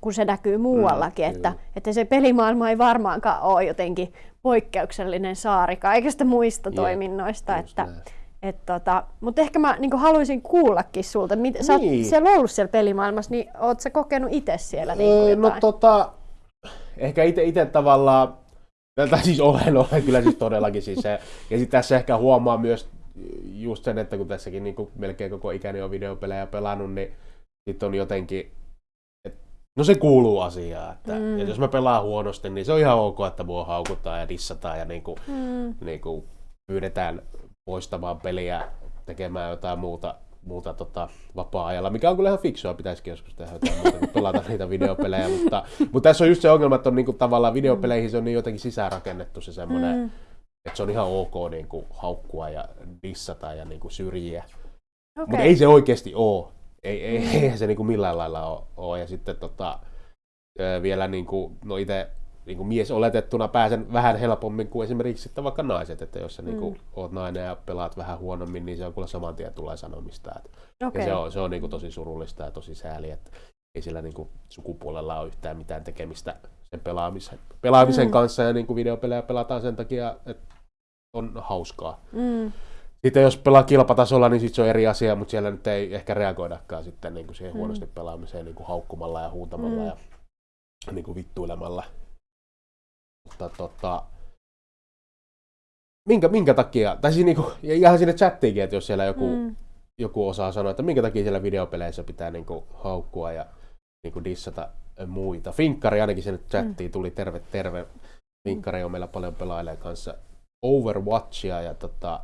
kun se näkyy muuallakin, mm, että, että se pelimaailma ei varmaankaan ole jotenkin poikkeuksellinen saari kaikista muista yeah, toiminnoista. Että, et tota, mutta ehkä mä niin haluaisin kuullakin sulta, mit, niin. sä oot niin. siellä ollut siellä pelimaailmassa, niin oot sä kokenut itse siellä niin öö, No tota, ehkä itse tavallaan, tai siis olen, olen kyllä siis todellakin siis se, ja sitten tässä ehkä huomaa myös just sen, että kun tässäkin niin kuin melkein koko ikäni on videopelejä pelannut, niin sitten on jotenkin, että no se kuuluu asiaan, että, mm. jos mä pelaan huonosti, niin se on ihan ok, että mua haukutaan ja dissataan ja niin kuin, mm. niin kuin pyydetään poistamaan peliä, tekemään jotain muuta muuta tota, vapaa-ajalla, mikä on kyllä ihan fiksua, pitäisikin joskus tehdä jotain muuta kuin pelata niitä videopelejä, mutta, mutta tässä on just se ongelma, että on niinku tavallaan videopeleihin se on niin jotenkin sisäänrakennettu se semmoinen, mm. että se on ihan ok niinku haukkua ja dissata ja niinku syrjiä, okay. mutta ei se oikeasti ole. Ei, ei, mm. ei se niinku millään lailla ole, ole. ja sitten tota, vielä niinku, no itse niin kuin mies oletettuna pääsen vähän helpommin kuin esimerkiksi sitten vaikka naiset, että jos sä niin kuin, mm. oot nainen ja pelaat vähän huonommin, niin se on kyllä saman tien tulee sanomista. Että, okay. Ja se on, se on niin kuin tosi surullista ja tosi sääli, että ei sillä niin kuin sukupuolella ole yhtään mitään tekemistä sen pelaamisen, pelaamisen mm. kanssa ja niin kuin videopelejä pelataan sen takia, että on hauskaa. Mm. Sitten jos pelaa kilpatasolla, niin sit se on eri asia, mutta siellä nyt ei ehkä reagoidakaan sitten niin kuin siihen mm. huonosti pelaamiseen niin kuin haukkumalla ja huutamalla mm. ja niin kuin vittuilemalla. Mutta tota, minkä, minkä takia, tai siis niinku, ihan sinne chattiinkin, että jos siellä joku, mm. joku osaa sanoa, että minkä takia siellä videopeleissä pitää niinku haukkua ja niinku dissata muita. Finkkari ainakin sinne chattiin tuli, terve terve. Finkkari on meillä paljon pelaajia kanssa Overwatchia ja tota,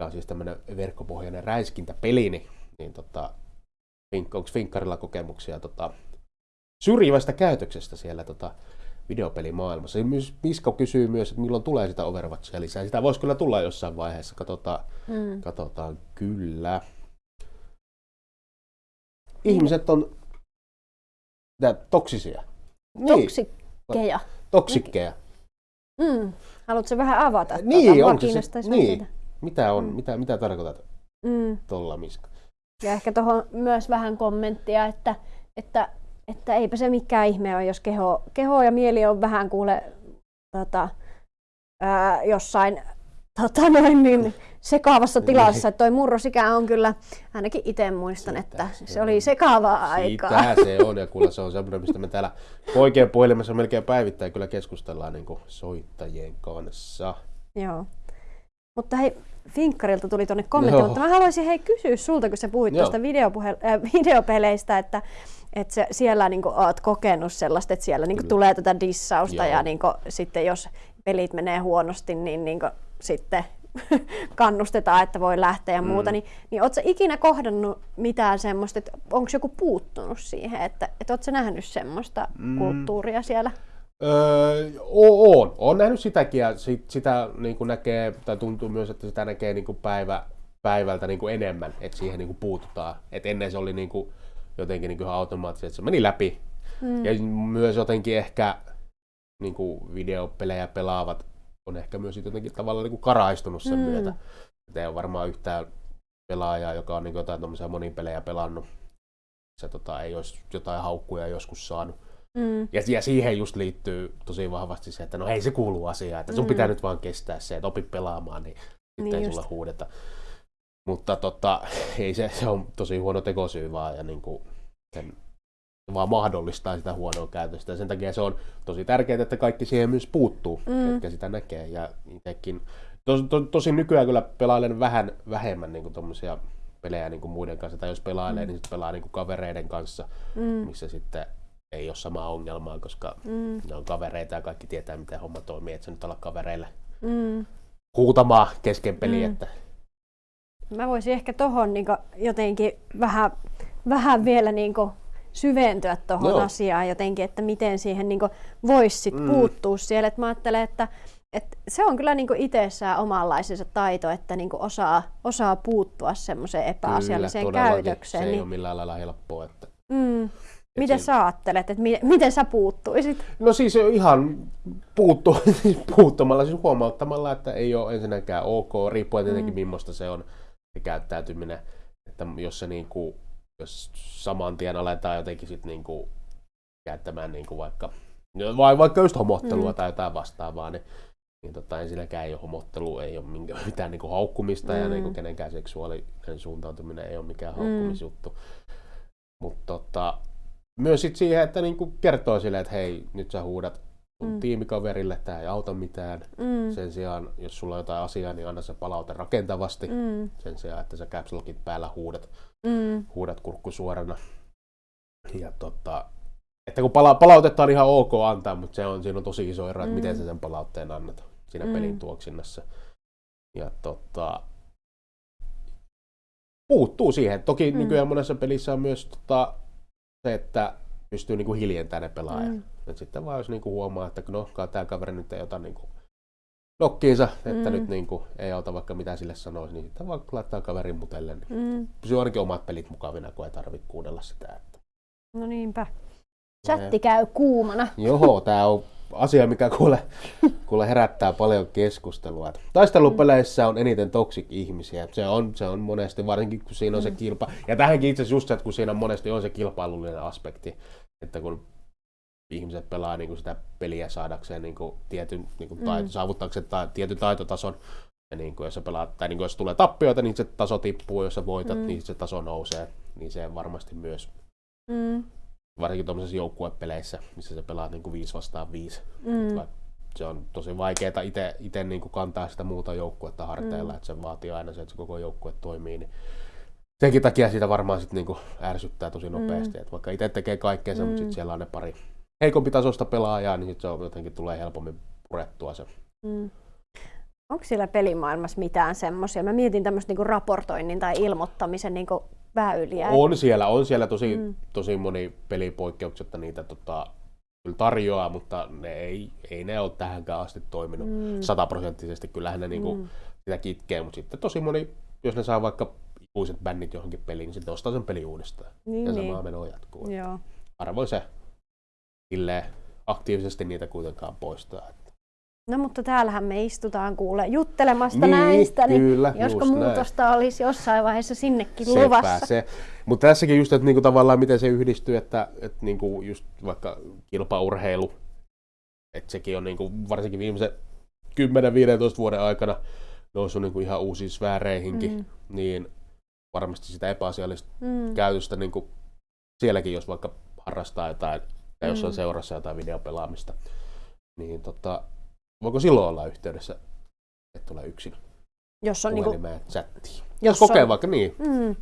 ja on siis tämmöinen verkkopohjainen räiskintäpeli, niin, niin tota, onko Finkkarilla kokemuksia tota, syrjivästä käytöksestä siellä tota, videopelimaailmassa. Misko kysyy myös, että milloin tulee sitä Overwatchia lisää. Sitä voisi kyllä tulla jossain vaiheessa, katsotaan, mm. katsotaan kyllä. Ihmiset on tää, toksisia. Toksikkeja. Niin. Toksikkeja. Mm. Haluatko vähän avata? Niin, tuota, onko se, niin. Mitä, on, mm. mitä, mitä tarkoitat mm. tuolla Miska? Ja ehkä tuohon myös vähän kommenttia, että, että että eipä se mikään ihme ole, jos keho, keho ja mieli on vähän kuule tota, ää, jossain tota noin, niin sekaavassa niin. tilassa. Että toi murrosikä on kyllä, ainakin itse muistan, Sitä että se, se oli sekaavaa aikaa. Sitä se on, ja kuule se on semmoinen, mistä me täällä poikien puhelimessa melkein päivittäin kyllä keskustellaan niin soittajien kanssa. Joo. Mutta hei, Finkkarilta tuli tuonne kommentti, Joo. mutta mä haluaisin hei kysyä sulta, kun sä puhuit tuosta videopuhe- äh, videopeleistä, että että se, siellä niin kuin, oot kokenut sellaista, että siellä niin kuin, tulee tätä dissausta Joo. ja niin kuin, sitten jos pelit menee huonosti, niin, niin kuin, sitten kannustetaan, että voi lähteä ja muuta, mm. niin, niin ootko ikinä kohdannut mitään semmoista, että onko joku puuttunut siihen, että, että ootko nähnyt semmoista mm. kulttuuria siellä? Öö, on, on nähnyt sitäkin ja sit, sitä niin kuin näkee, tai tuntuu myös, että sitä näkee niin kuin päivä, päivältä niin kuin enemmän, että siihen niin kuin puututaan. Et ennen se oli niin kuin, jotenkin niin kuin automaattisesti, että se meni läpi. Mm. Ja myös jotenkin ehkä niin kuin videopelejä pelaavat on ehkä myös jotenkin tavallaan niin kuin karaistunut sen mm. myötä. Että ei ole varmaan yhtään pelaajaa, joka on niin kuin jotain monipelejä pelannut. Se tota, ei olisi jotain haukkuja joskus saanut. Mm. Ja, ja siihen just liittyy tosi vahvasti se, että no ei se kuulu asiaan, että sun mm. pitää nyt vaan kestää se, että opi pelaamaan, niin sitten niin ei sulla huudeta. Mutta tota, ei se, se on tosi huono tekosyy vaan ja niin kuin sen vaan mahdollistaa sitä huonoa käytöstä. Ja sen takia se on tosi tärkeää, että kaikki siihen myös puuttuu, mm. ketkä sitä näkee. Ja itsekin, tos, to, tosi nykyään kyllä pelailen vähän vähemmän niin tuommoisia pelejä niin kuin muiden kanssa. Tai jos pelailee, mm. niin sitten pelaa niin kuin kavereiden kanssa, mm. missä sitten ei ole samaa ongelmaa, koska mm. ne on kavereita ja kaikki tietää, miten homma toimii. Että se nyt olla kavereille mm. huutamaan kesken peli. Mm. Että... Mä voisin ehkä tohon niin jotenkin vähän, vähän vielä niin syventyä tuohon asiaan jotenkin, että miten siihen niin voisi sit mm. puuttua siellä. Et mä ajattelen, että et se on kyllä niinku itsessään omanlaisensa taito, että niinku osaa, osaa puuttua semmoiseen epäasialliseen kyllä, käytökseen. Se ei niin... ole millään lailla helppoa. Että... Mm. Miten se... sä ajattelet, että miten, miten sä puuttuisit? No siis ihan puuttu, puuttumalla, siis huomauttamalla, että ei ole ensinnäkään ok, riippuen tietenkin mm. millaista se on se käyttäytyminen. Että jos se niinku jos saman tien aletaan jotenkin sit niinku käyttämään niinku vaikka, vai vaikka just homottelua mm. tai jotain vastaavaa, niin, niin tota, ensinnäkään ei ole homottelu, ei ole minkä, mitään niinku haukkumista mm. ja niinku kenenkään seksuaalinen suuntautuminen ei ole mikään mm. haukkumisjuttu. Mutta tota, myös sit siihen, että niinku kertoo silleen, että hei, nyt sä huudat mm. tiimikaverille, tämä ei auta mitään. Mm. Sen sijaan, jos sulla on jotain asiaa, niin anna se palaute rakentavasti. Mm. Sen sijaan, että sä caps päällä huudat mm. huudat kurkku suorana. Ja tota, että kun pala- palautetta on ihan ok antaa, mutta se on, siinä on tosi iso ero, että mm. miten sä sen palautteen annat siinä mm. pelin tuoksinnassa. Ja tota, puuttuu siihen. Toki mm. nykyään monessa pelissä on myös tota, se, että pystyy niinku hiljentämään ne pelaajat. Mm. Et sitten vaan jos niinku huomaa, että no, tämä kaveri nyt ei ota niinku nokkiinsa, että mm. nyt niin kuin, ei auta vaikka mitä sille sanoisi, niin sitten vaan laittaa kaverin mutelle. Niin mm. Pysyy ainakin omat pelit mukavina, kun ei tarvitse kuunnella sitä. Että... No niinpä. Chatti käy kuumana. Joo, tämä on asia, mikä kuule, kuule herättää paljon keskustelua. Taistelupeleissä on eniten toksik ihmisiä. Se on, se on monesti, varsinkin kun siinä on se mm. kilpa. Ja tähänkin itse asiassa just se, että kun siinä on monesti on se kilpailullinen aspekti, että kun ihmiset pelaa niin kuin sitä peliä saadakseen niin kuin tietyn niin kuin taito, mm. saavuttaakseen ta, tietyn taitotason. Ja niin kuin, jos, sä pelaat, tai niin kuin, jos tulee tappioita, niin se taso tippuu, jos sä voitat, mm. niin se taso nousee. Niin se varmasti myös. Mm. Varsinkin tuollaisissa joukkuepeleissä, missä sä pelaat niin kuin 5 vastaan 5. Mm. Se on tosi vaikeaa itse niin kuin kantaa sitä muuta joukkuetta harteilla, mm. että se vaatii aina se, että se koko joukkue toimii. Niin senkin takia sitä varmaan sit niinku ärsyttää tosi nopeasti. Mm. Et vaikka itse tekee kaikkea mm. mutta sitten siellä on ne pari heikompi tasosta pelaajaa, niin sit se on jotenkin tulee helpommin purettua se. Mm. Onko siellä pelimaailmassa mitään semmoisia? Mä mietin tämmöistä niinku raportoinnin tai ilmoittamisen niinku väyliä. On siellä, on siellä tosi, mm. tosi moni pelipoikkeuksetta niitä tota, kyllä tarjoaa, mutta ne ei, ei ne ole tähänkään asti toiminut mm. sataprosenttisesti. Kyllähän ne niinku mm. sitä kitkee, mutta sitten tosi moni, jos ne saa vaikka ikuiset bännit johonkin peliin, niin sitten ostaa sen peli uudestaan. Niin, ja niin. menoa jatkuu. Joo. Arvoin se aktiivisesti niitä kuitenkaan poistaa. No mutta täällähän me istutaan kuule juttelemasta niin, näistä, niin kyllä, josko muutosta näin. olisi jossain vaiheessa sinnekin Sepä luvassa. Se. Mutta tässäkin just, että niinku tavallaan miten se yhdistyy, että, että niinku just vaikka kilpaurheilu, että sekin on niinku varsinkin viimeisen 10-15 vuoden aikana noussut niinku ihan uusiin sfääreihinkin, mm. niin varmasti sitä epäasiallista mm. käytöstä niinku sielläkin, jos vaikka harrastaa jotain ja jos on mm. seurassa jotain videopelaamista, niin tota, voiko silloin olla yhteydessä, että tulee yksin jos on niinku, chattiin? Jos kokee on, vaikka niin. Mm,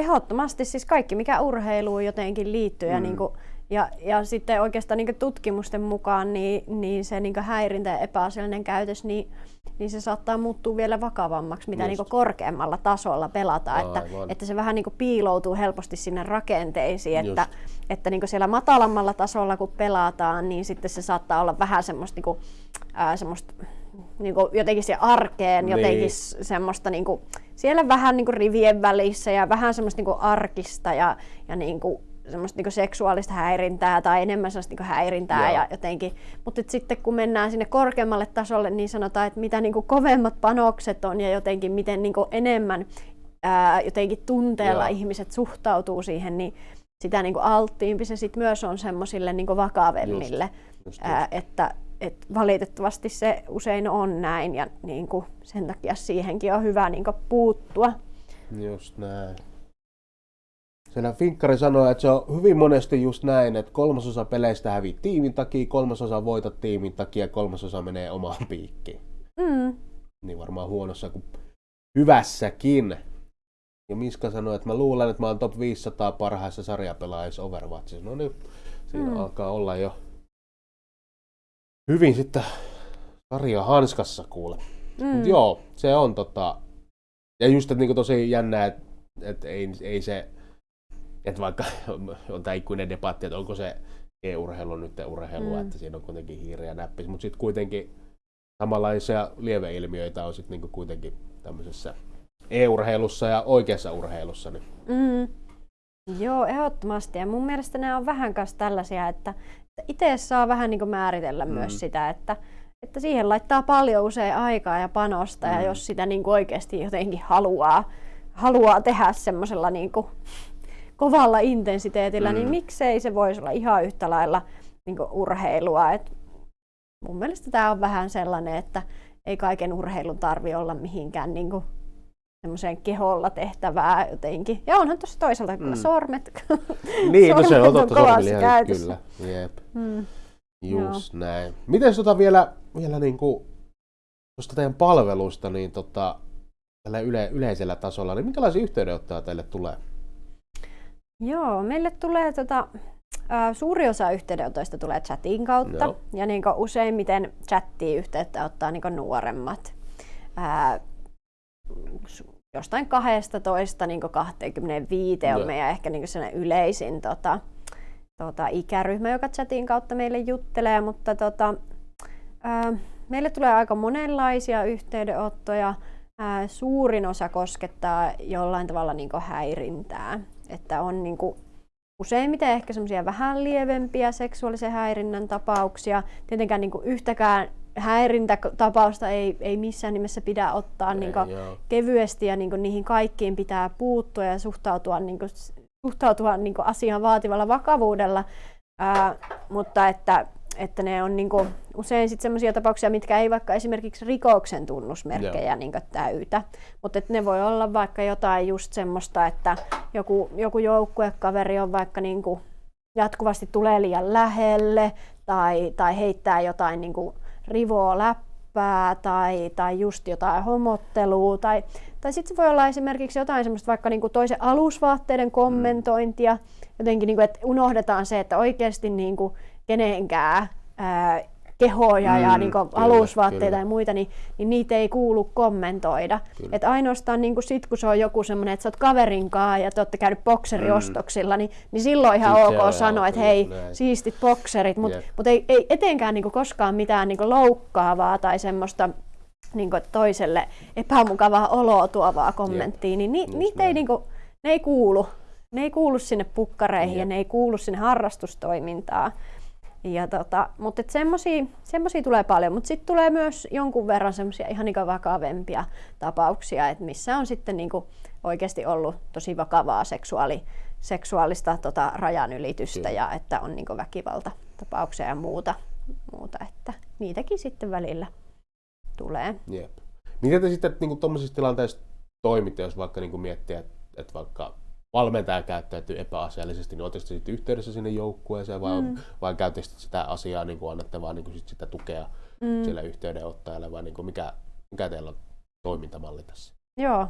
ehdottomasti siis kaikki, mikä urheiluun jotenkin liittyy mm. ja niin kuin ja, ja sitten oikeastaan niin tutkimusten mukaan niin, niin se niin häirintä ja epäasiallinen käytös, niin, niin se saattaa muuttua vielä vakavammaksi, mitä niin korkeammalla tasolla pelataan. Että, että se vähän niin piiloutuu helposti sinne rakenteisiin, että, että niin siellä matalammalla tasolla kun pelataan, niin sitten se saattaa olla vähän semmoista, niin kuin, ää, semmoista niin kuin jotenkin se arkeen, niin. jotenkin semmoista niin kuin, siellä vähän niin kuin rivien välissä ja vähän semmoista niin kuin arkista ja, ja niin kuin, semmoista niinku seksuaalista häirintää tai enemmän sellaista niinku häirintää Joo. ja jotenkin. Mutta sitten kun mennään sinne korkeammalle tasolle, niin sanotaan, että mitä niinku kovemmat panokset on ja jotenkin miten niinku enemmän ää, jotenkin tunteella Joo. ihmiset suhtautuu siihen, niin sitä niinku alttiimpi se sit myös on semmoisille niinku vakavemmille. Just, just, just. Ää, että et valitettavasti se usein on näin ja niin kuin sen takia siihenkin on hyvä niin kuin puuttua. Just näin. Siellä Finkkari sanoi, että se on hyvin monesti just näin, että kolmasosa peleistä hävii tiimin takia, kolmasosa voitat tiimin takia ja kolmasosa menee omaan piikkiin. Mm. Niin varmaan huonossa kuin hyvässäkin. Ja Miska sanoi, että mä luulen, että mä oon top 500 parhaissa sarjapelaajissa Overwatchissa. No niin, siinä Mm. alkaa olla jo hyvin sitten sarja hanskassa kuule. Mm. Mut joo, se on tota... Ja just, että niinku tosi jännää, että et ei, ei se... Että vaikka on tämä ikuinen debatti, että onko se e-urheilu nyt urheilua, Mm. että siinä on kuitenkin hiiri ja näppis, mutta sitten kuitenkin samanlaisia lieveilmiöitä on sitten niinku kuitenkin tämmöisessä e-urheilussa ja oikeassa urheilussa. Niin. Mm. Joo, ehdottomasti. Ja mun mielestä nämä on vähän kanssa tällaisia, että itse saa vähän niin määritellä Mm. myös sitä, että, että siihen laittaa paljon usein aikaa ja panosta, Mm. ja jos sitä niin kuin oikeasti jotenkin haluaa, haluaa tehdä semmoisella niin kovalla intensiteetillä, Mm. niin miksei se voisi olla ihan yhtä lailla niin kuin urheilua. Et mun mielestä tämä on vähän sellainen, että ei kaiken urheilun tarvi olla mihinkään niin kuin semmoiseen keholla tehtävää jotenkin. Ja onhan tuossa toisaalta kyllä Mm. sormet. Niin, no se sormet on totta käytössä. kyllä. Jep. Mm. Just näin. Miten tota vielä, vielä niinku, tuosta teidän palvelusta, niin tota, tällä yle, yleisellä tasolla, niin minkälaisia yhteydenottoja teille tulee? Joo, meille tulee tota, ä, suuri osa yhteydenotoista tulee chatin kautta. Joo. Ja niin useimmiten chattiin yhteyttä ottaa niin nuoremmat. Su- jostain 12 niin 25 on Joo. meidän ehkä niin sellainen yleisin tota, tota, ikäryhmä, joka chatin kautta meille juttelee, mutta tota, ää, meille tulee aika monenlaisia yhteydenottoja. Ää, suurin osa koskettaa jollain tavalla niin häirintää, että on niin useimmiten ehkä semmoisia vähän lievempiä seksuaalisen häirinnän tapauksia. Tietenkään niin yhtäkään häirintätapausta ei, ei missään nimessä pidä ottaa niin Ei, joo. kevyesti ja niin niihin kaikkiin pitää puuttua ja suhtautua, niin kuin, suhtautua niin asiaan vaativalla vakavuudella. Ää, mutta että, että ne on niin kuin, usein sit sellaisia tapauksia, mitkä ei vaikka esimerkiksi rikoksen tunnusmerkkejä niin täytä. Mutta ne voi olla vaikka jotain just semmoista, että joku, joku joukkuekaveri on vaikka niin kuin, jatkuvasti tulee liian lähelle tai, tai heittää jotain niin kuin, rivoa läppää tai, tai just jotain homottelua tai, tai sitten se voi olla esimerkiksi jotain semmoista vaikka niinku toisen alusvaatteiden kommentointia, jotenkin niinku, että unohdetaan se, että oikeasti niinku kenenkään ää, kehoja Mm, ja niinku kyllä, alusvaatteita kyllä. ja muita, niin, niin niitä ei kuulu kommentoida. Kyllä. Et ainoastaan niinku sit, kun se on joku semmoinen, että sä oot kaverin kanssa ja te olette käynyt bokseriostoksilla, niin, niin silloin ihan Sit se ok sanoa, että hei, näin. siistit bokserit, mutta Jep. mut ei, ei etenkään niinku koskaan mitään niinku loukkaavaa tai semmoista niinku toiselle epämukavaa oloa tuovaa kommenttia, niin ni, Just niitä ei, näin. niinku, ne ei kuulu. Ne ei kuulu sinne pukkareihin ja Jep. ne ei kuulu sinne harrastustoimintaan. Ja tota, mutta semmoisia tulee paljon, mutta sitten tulee myös jonkun verran semmoisia ihan niinku vakavempia tapauksia, että missä on sitten niinku oikeasti ollut tosi vakavaa seksuaali, seksuaalista tota, rajanylitystä Kyllä. ja että on niinku väkivaltatapauksia ja muuta, muuta, että niitäkin sitten välillä tulee. Jep. Miten te sitten niin tuommoisissa tilanteissa toimitte, jos vaikka niin miettii, että, että vaikka valmentaja käyttäytyy epäasiallisesti, niin oletteko te sitten yhteydessä sinne joukkueeseen vai, Mm. mm. vai käytätte sitä asiaa, niin kuin annatte vaan niin kuin sit sitä tukea Mm. sille yhteydenottajalle vai niin kuin mikä, mikä teillä on toimintamalli tässä? Joo,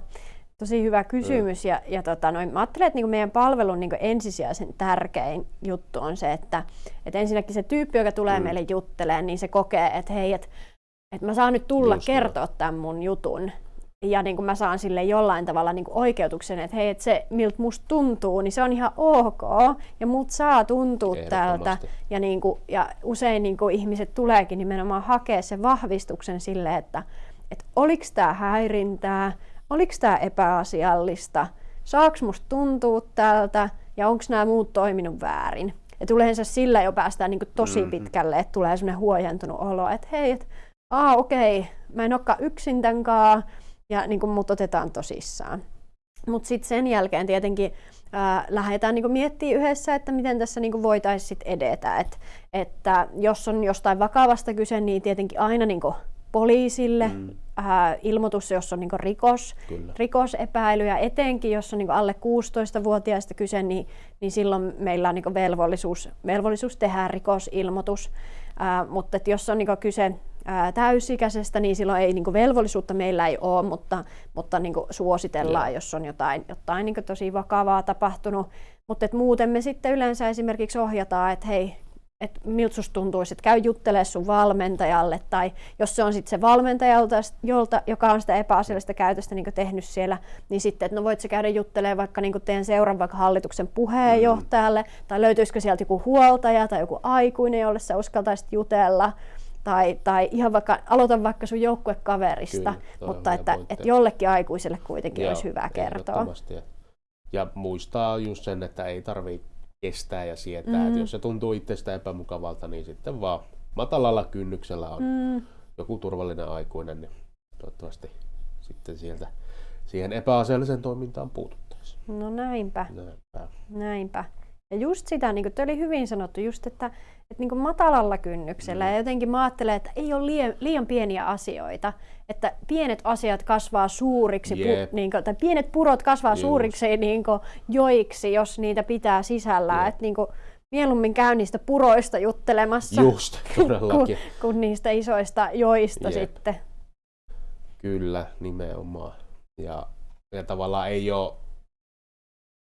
tosi hyvä kysymys. Ja, ja tota, noin, mä ajattelen, että niin meidän palvelun niin ensisijaisen tärkein juttu on se, että, että ensinnäkin se tyyppi, joka tulee Mm. meille juttelemaan, niin se kokee, että hei, että, että mä saan nyt tulla Just kertoa tämän mun jutun. Ja niin kuin mä saan sille jollain tavalla niin kuin oikeutuksen, että hei, että se miltä musta tuntuu, niin se on ihan ok. Ja mut saa tuntua tältä. Ja, niin kuin, ja usein niin kuin ihmiset tuleekin nimenomaan hakea sen vahvistuksen sille, että, että oliko tämä häirintää, oliko tämä epäasiallista, saaks musta tuntua tältä ja onko nämä muut toiminut väärin. Et yleensä sillä jo päästään niin kuin tosi Mhm. pitkälle, että tulee sellainen huojentunut olo, että hei, et, aa okei, mä en olekaan yksin tämän kaa, ja niin kuin mut otetaan tosissaan. Mutta sitten sen jälkeen tietenkin ää, lähdetään niinku miettimään yhdessä, että miten tässä niinku voitaisiin edetä. Et, että jos on jostain vakavasta kyse, niin tietenkin aina niinku poliisille mm. ää, ilmoitus, jos on niinku rikos, Kyllä. rikosepäily ja etenkin jos on niinku alle 16-vuotiaista kyse, niin, niin silloin meillä on niinku velvollisuus, velvollisuus tehdä rikosilmoitus. Ää, mutta jos on niinku kyse ää, täysikäisestä, niin silloin ei niinku velvollisuutta meillä ei ole, mutta, mutta niinku suositellaan, Joo. jos on jotain, jotain niinku tosi vakavaa tapahtunut. Mutta et muuten me sitten yleensä esimerkiksi ohjataan, että hei, että miltä susta tuntuisi, että käy juttelemaan sun valmentajalle, tai jos se on sitten se valmentaja, jolta, jolta, joka on sitä epäasiallista käytöstä niin tehnyt siellä, niin sitten, että no voit sä käydä juttelemaan vaikka niin teidän seuran vaikka hallituksen puheenjohtajalle, mm. tai löytyisikö sieltä joku huoltaja tai joku aikuinen, jolle sä uskaltaisit jutella, tai, tai ihan vaikka, aloita vaikka sun joukkuekaverista, Kyllä, mutta että, pointti. että jollekin aikuiselle kuitenkin Joo, olisi hyvä kertoa. Ja, ja muistaa just sen, että ei tarvii kestää ja sietää. Mm. Että jos se tuntuu itsestä epämukavalta, niin sitten vaan matalalla kynnyksellä on Mm, joku turvallinen aikuinen, niin toivottavasti sitten sieltä siihen epäasialliseen toimintaan puututtaisiin. no näinpä. Näinpä. Näinpä. Ja just sitä, niin kuin oli hyvin sanottu, just että, että niin kuin matalalla kynnyksellä Mm. ja jotenkin mä ajattelen, että ei ole liian, liian pieniä asioita, että pienet asiat kasvaa suuriksi, Jep. pu, niin kuin, tai pienet purot kasvaa Just. suuriksi niin kuin, joiksi, jos niitä pitää sisällään. Että niin kuin, mieluummin käy niistä puroista juttelemassa Just, kuin, kuin niistä isoista joista Jep. sitten. Kyllä, nimenomaan. Ja, ja tavallaan ei ole,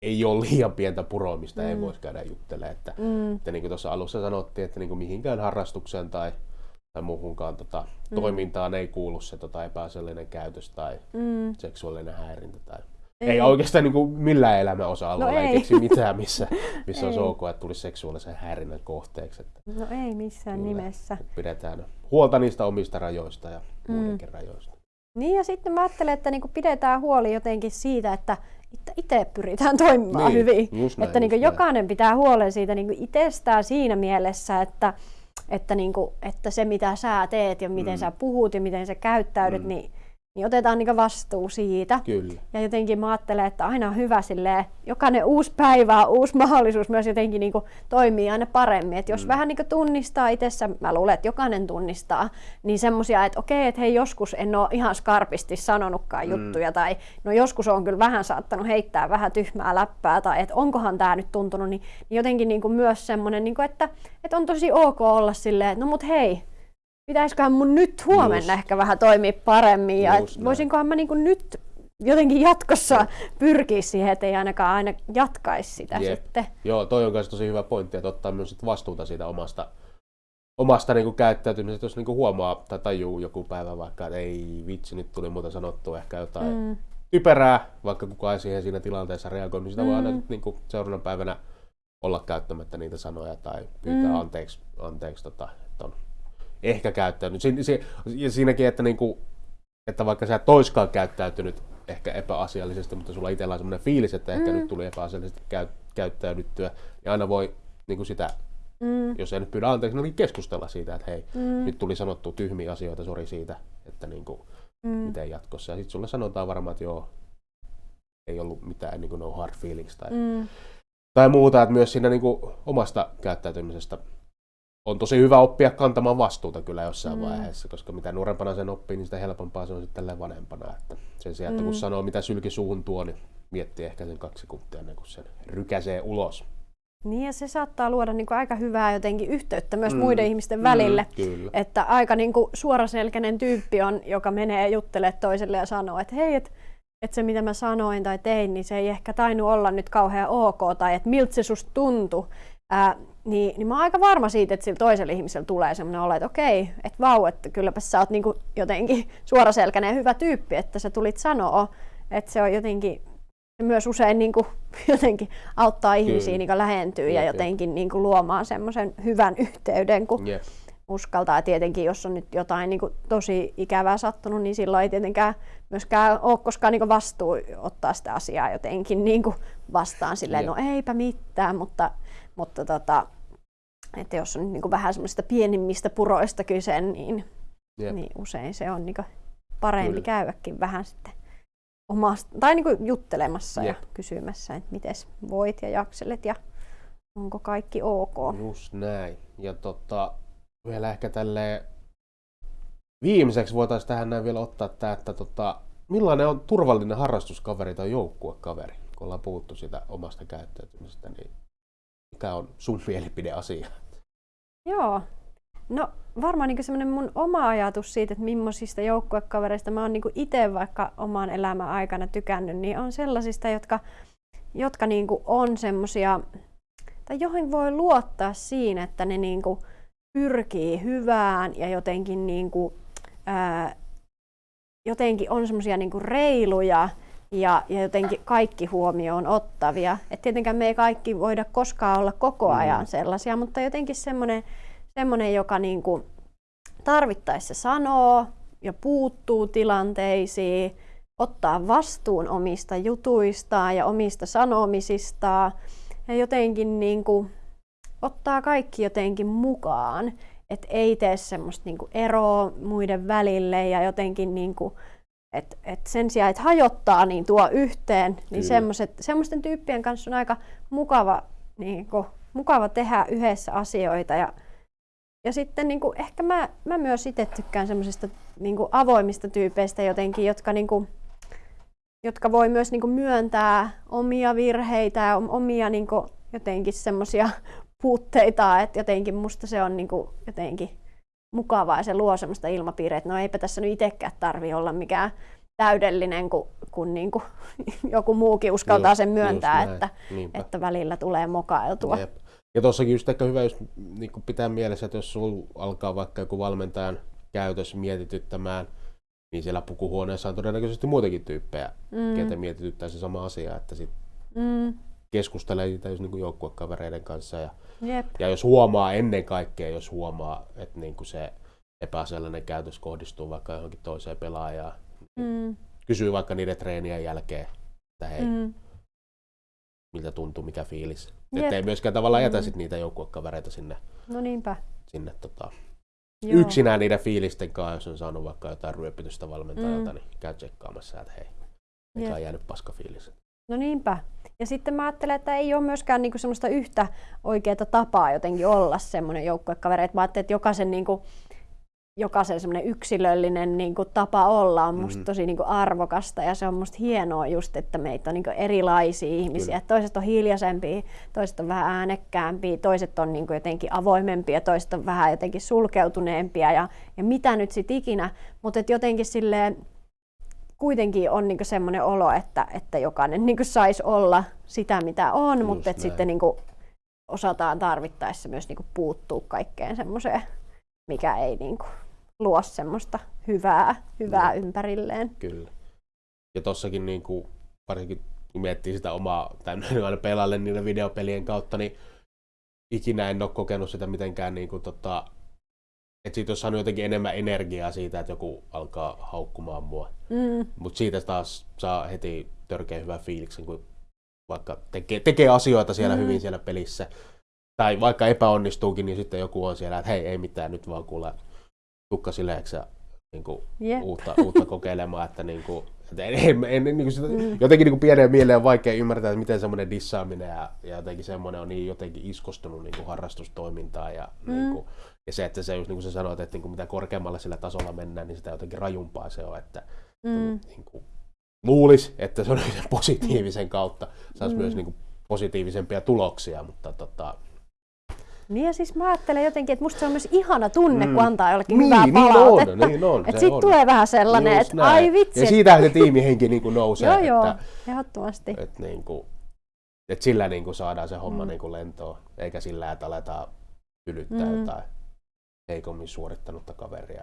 ei ole liian pientä puroa, mistä mm. ei voisi käydä juttelemaan. Että, Mm, että niin kuin tuossa alussa sanottiin, että niin kuin mihinkään harrastukseen tai, tai muuhunkaan tota, Mm. toimintaan ei kuulu se tota, epäasiallinen käytös tai mm, seksuaalinen häirintä. Tai... Ei, ei oikeastaan niin kuin millään elämän osa-alueella No ei. ei. keksi mitään, missä, missä on ok, että tulisi seksuaalisen häirinnän kohteeksi. Että, No ei missään Kyllä. nimessä. pidetään huolta niistä omista rajoista ja Mm. muidenkin rajoista. Niin ja sitten mä ajattelen, että niinku pidetään huoli jotenkin siitä, että itse pyritään toimimaan Niin, hyvin. näin, että niinku just näin. jokainen pitää huolen siitä niinku itsestään siinä mielessä, että, että, niinku, että se mitä sä teet ja miten Mm. sä puhut ja miten sä käyttäydyt, Mm. niin, niin otetaan niinku vastuu siitä. Kyllä. Ja jotenkin mä ajattelen, että aina on hyvä silleen, jokainen uusi päivä on uusi mahdollisuus myös jotenkin niin toimii aina paremmin. Että jos Mm. vähän niin tunnistaa itsessä, mä luulen, että jokainen tunnistaa, niin semmoisia, että okei, että hei joskus en ole ihan skarpisti sanonutkaan Mm. juttuja, tai no joskus on kyllä vähän saattanut heittää vähän tyhmää läppää, tai että onkohan tämä nyt tuntunut, niin, niin jotenkin niin myös semmoinen, niin kuin, että, että on tosi ok olla silleen, että no mut hei, pitäisiköhän mun nyt huomenna Just. ehkä vähän toimia paremmin, ja Just voisinkohan mä niin kuin nyt jotenkin jatkossa pyrkiä siihen, että ei ainakaan aina jatkaisi sitä Jep. sitten. Joo, toi on myös tosi hyvä pointti, että ottaa myös sit vastuuta siitä omasta, omasta niinku käyttäytymisestä, jos niinku huomaa tai tajuu joku päivä vaikka, että ei vitsi, nyt tuli muuta sanottua ehkä jotain mm. Typerää, vaikka kukaan ei siihen siinä tilanteessa reagoi, niin sitä mm. voi aina nyt niinku seuraavana päivänä olla käyttämättä niitä sanoja tai pyytää Mm. anteeksi, anteeksi tota, että on ehkä käyttäytynyt. Si- si- ja siinäkin, että, niinku, että vaikka sä et toiskaan käyttäytynyt ehkä epäasiallisesti, mutta sulla itsellä on semmoinen fiilis, että ehkä Mm. nyt tuli epäasiallisesti käy, käyttäydyttyä, niin aina voi niinku sitä, mm, jos ei nyt pyydä anteeksi, niin keskustella siitä, että hei, mm, nyt tuli sanottu tyhmiä asioita, sori siitä, että niinku, mm, miten jatkossa. Ja sitten sulle sanotaan varmaan, että joo, ei ollut mitään niin kuin no hard feelings tai, mm, tai muuta, että myös siinä niin kuin omasta käyttäytymisestä on tosi hyvä oppia kantamaan vastuuta kyllä jossain mm. Vaiheessa, koska mitä nuorempana sen oppii, niin sitä helpompaa se on sitten tälleen vanhempana. Että sen sijaan, että kun Mm. sanoo mitä sylki suuhun tuo, niin miettii ehkä sen kaksi sekuntia ennen kuin sen rykäsee ulos. Niin ja se saattaa luoda niin kuin aika hyvää jotenkin yhteyttä myös Mm, muiden ihmisten välille. Mm, kyllä. Että aika niin kuin suoraselkäinen tyyppi on, joka menee juttelemaan toiselle ja sanoo, että hei, että et se mitä mä sanoin tai tein, niin se ei ehkä tainnut olla nyt kauhean ok, tai että miltä se susta tuntui. Ää, niin, niin mä oon aika varma siitä, että sillä toisella ihmisellä tulee semmoinen olo, että okei, että vau, että kylläpä sä oot niinku jotenkin suoraselkäinen ja hyvä tyyppi, että sä tulit sanoa, että se on jotenkin se myös usein niin kuin, jotenkin auttaa ihmisiä niin lähentyä ja jotenkin niin kuin, luomaan semmoisen hyvän yhteyden, kun Jep. uskaltaa. Ja tietenkin, jos on nyt jotain niin kuin, tosi ikävää sattunut, niin silloin ei tietenkään myöskään ole koskaan niin kuin, vastuu ottaa sitä asiaa jotenkin niin kuin, vastaan silleen, Jep. no eipä mitään, mutta, mutta tota, että jos on niin kuin, vähän semmoisista pienimmistä puroista kyse, niin, Jep. niin usein se on niin kuin, parempi Kyllä. käydäkin vähän sitten omasta, tai niin kuin juttelemassa Jep. ja kysymässä, että miten voit ja jakselet ja onko kaikki ok. Just näin. Ja tota, vielä ehkä tälleen viimeiseksi voitaisiin tähän näin vielä ottaa tämä, että tota, millainen on turvallinen harrastuskaveri tai joukkuekaveri, kun ollaan puhuttu sitä omasta käyttäytymisestä, niin mikä on sun mielipide asia? Joo. No varmaan niin semmoinen mun oma ajatus siitä, että millaisista joukkuekavereista mä oon niin itse vaikka oman elämän aikana tykännyt, niin on sellaisista, jotka, jotka niin on semmoisia, tai joihin voi luottaa siinä, että ne niin pyrkii hyvään ja jotenkin, niin kuin, ää, jotenkin on semmoisia niin reiluja ja, ja jotenkin kaikki huomioon ottavia. Et tietenkään me ei kaikki voida koskaan olla koko ajan sellaisia, mutta jotenkin semmoinen, semmoinen joka niin kuin tarvittaessa sanoo ja puuttuu tilanteisiin, ottaa vastuun omista jutuistaan ja omista sanomisistaan ja jotenkin niin kuin ottaa kaikki jotenkin mukaan, että ei tee semmoista niin kuin eroa muiden välille ja jotenkin niin kuin, et, et sen sijaan, että hajottaa, niin tuo yhteen, niin semmoset, semmoisten tyyppien kanssa on aika mukava, niin kuin, mukava tehdä yhdessä asioita. Ja, ja sitten niin kuin, ehkä mä, mä myös itse tykkään semmoisista niin avoimista tyypeistä jotenkin, jotka, niin kuin, jotka voi myös niin kuin myöntää omia virheitä ja omia niin kuin, jotenkin semmoisia puutteita, että jotenkin musta se on niin kuin, jotenkin mukavaa ja se luo semmoista ilmapiiriä, että no eipä tässä nyt itsekään tarvi olla mikään täydellinen, kun, kun niin kuin joku muukin uskaltaa Just- sen myöntää, just että, Niinpä. että välillä tulee mokailtua. Jep. Ja tossakin just ehkä hyvä just, niin pitää mielessä, että jos sulla alkaa vaikka joku valmentajan käytös mietityttämään, niin siellä pukuhuoneessa on todennäköisesti muitakin tyyppejä, mm. ketä mietityttää se sama asia, että sit Mm, keskustelee siitä just niin joukkuekavereiden kanssa. Ja, jep. ja jos huomaa ennen kaikkea, jos huomaa, että niin kuin se epäasiallinen käytös kohdistuu vaikka johonkin toiseen pelaajaan, Mm, kysyy vaikka niiden treenien jälkeen, että hei, mm, miltä tuntuu, mikä fiilis. Jep. Että ei myöskään tavallaan jätä Mm. sit niitä joukkuekavereita sinne, no niinpä. sinne tota, Joo. yksinään niiden fiilisten kanssa, jos on saanut vaikka jotain ryöpytystä valmentajalta, Mm. niin käy tsekkaamassa, että hei, Jep. ole jäänyt paska fiilis. No niinpä. Ja sitten mä ajattelen, että ei ole myöskään niinku semmoista yhtä oikeaa tapaa jotenkin olla semmoinen joukkuekaveri. Et Mä ajattelen, että jokaisen, niinku, jokaisen semmoinen yksilöllinen niinku, tapa olla on musta Mhm. tosi niinku, arvokasta ja se on musta hienoa just, että meitä on niinku, erilaisia ihmisiä. Kyllä. Et Toiset on hiljaisempia, toiset on vähän äänekkäämpiä, toiset on niinku, jotenkin avoimempia, toiset on vähän jotenkin sulkeutuneempia ja, ja mitä nyt sit ikinä. Mutta jotenkin silleen, kuitenkin on niinku semmoinen olo, että, että jokainen niinku saisi olla sitä, mitä on, Just mutta et näin. sitten niinku osataan tarvittaessa myös niinku puuttua kaikkeen semmoiseen, mikä ei niinku luo semmoista hyvää, hyvää Jep. ympärilleen. Kyllä. Ja tossakin niin kuin, varsinkin kun miettii sitä omaa, tai aina pelaalle niiden videopelien kautta, niin ikinä en ole kokenut sitä mitenkään niin kuin, tota, että siitä olisi saanut jotenkin enemmän energiaa siitä, että joku alkaa haukkumaan mua. Mm, Mutta siitä taas saa heti törkeä hyvän fiiliksen, kun vaikka tekee, tekee asioita siellä Mm. hyvin siellä pelissä. Tai vaikka epäonnistuukin, niin sitten joku on siellä, että hei, ei mitään, nyt vaan kuule tukka sileeksi ja niin kuin, Jep. uutta, uutta kokeilemaan, että, niin kuin, että en, en, en, niin kuin sitä, Mm. jotenkin niin kuin pieneen mieleen on vaikea ymmärtää, että miten semmoinen dissaaminen ja, ja jotenkin semmoinen on niin jotenkin iskostunut niin kuin harrastustoimintaan ja, Mm. niin kuin, ja se, että se just niin kuin sä sanoit, että niin kuin mitä korkeammalle sillä tasolla mennään, niin sitä jotenkin rajumpaa se on, että mm, niin kuin, luulisi, että se on positiivisen kautta saisi Mm. myös niin kuin, positiivisempia tuloksia, mutta tota, Niin ja siis mä ajattelen jotenkin, että musta se on myös ihana tunne, Mm. kun antaa jollekin niin, hyvää niin palautetta. on, niin on, että sit on. tulee vähän sellainen, Just että ai vitsi. Ja siitähän se tiimihenki niin kuin nousee, joo, joo, että, ehdottomasti. että, niin kuin, että sillä niin kuin saadaan se homma Mm. niin kuin lentoon, eikä sillä, että aletaan ylyttää Mm. jotain heikommin suorittanutta kaveria.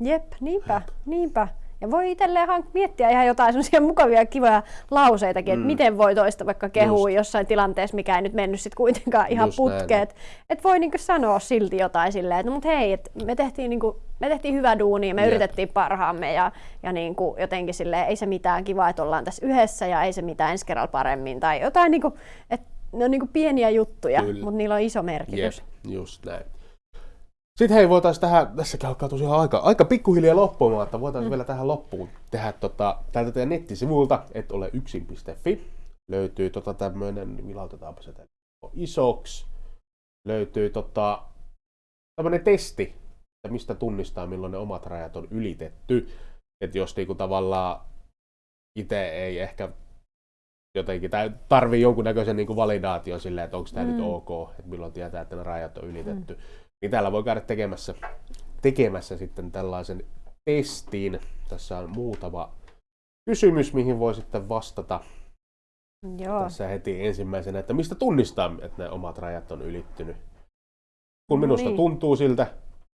Jep, niinpä, niinpä. Ja voi itselleen hank- miettiä ihan jotain sellaisia mukavia ja kivoja lauseitakin, että Mm. miten voi toista vaikka kehua jossain tilanteessa, mikä ei nyt mennyt sit kuitenkaan ihan Just näin. putkeen. Että et voi niinku sanoa silti jotain silleen, että no, mut hei, et me, tehtiin niinku, me tehtiin hyvä duuni ja me Jep. yritettiin parhaamme ja, ja niinku jotenkin silleen, ei se mitään kivaa, että ollaan tässä yhdessä ja ei se mitään ensi kerralla paremmin tai jotain, niinku, että ne on niinku pieniä juttuja, mutta niillä on iso merkitys. Jep, just näin. Sitten hei, voitaisiin tähän, tässäkin alkaa tosiaan aika, aika pikkuhiljaa loppumaan, että voitaisiin mm. vielä tähän loppuun tehdä tota, täältä teidän nettisivulta, et ole yksin.fi. Löytyy tota tämmöinen, vilautetaanpa se tänne isoksi. Löytyy tota, tämmöinen testi, että mistä tunnistaa, milloin ne omat rajat on ylitetty. Että jos niinku tavallaan itse ei ehkä jotenkin, tai tarvii jonkunnäköisen niin validaation silleen, että onko tämä mm. nyt ok, että milloin tietää, että ne rajat on ylitetty. Mm. Niin täällä voi käydä tekemässä, tekemässä sitten tällaisen testin. Tässä on muutama kysymys, mihin voi sitten vastata. Joo. Tässä heti ensimmäisenä, että mistä tunnistaa, että ne omat rajat on ylittynyt. Kun no minusta niin. tuntuu siltä,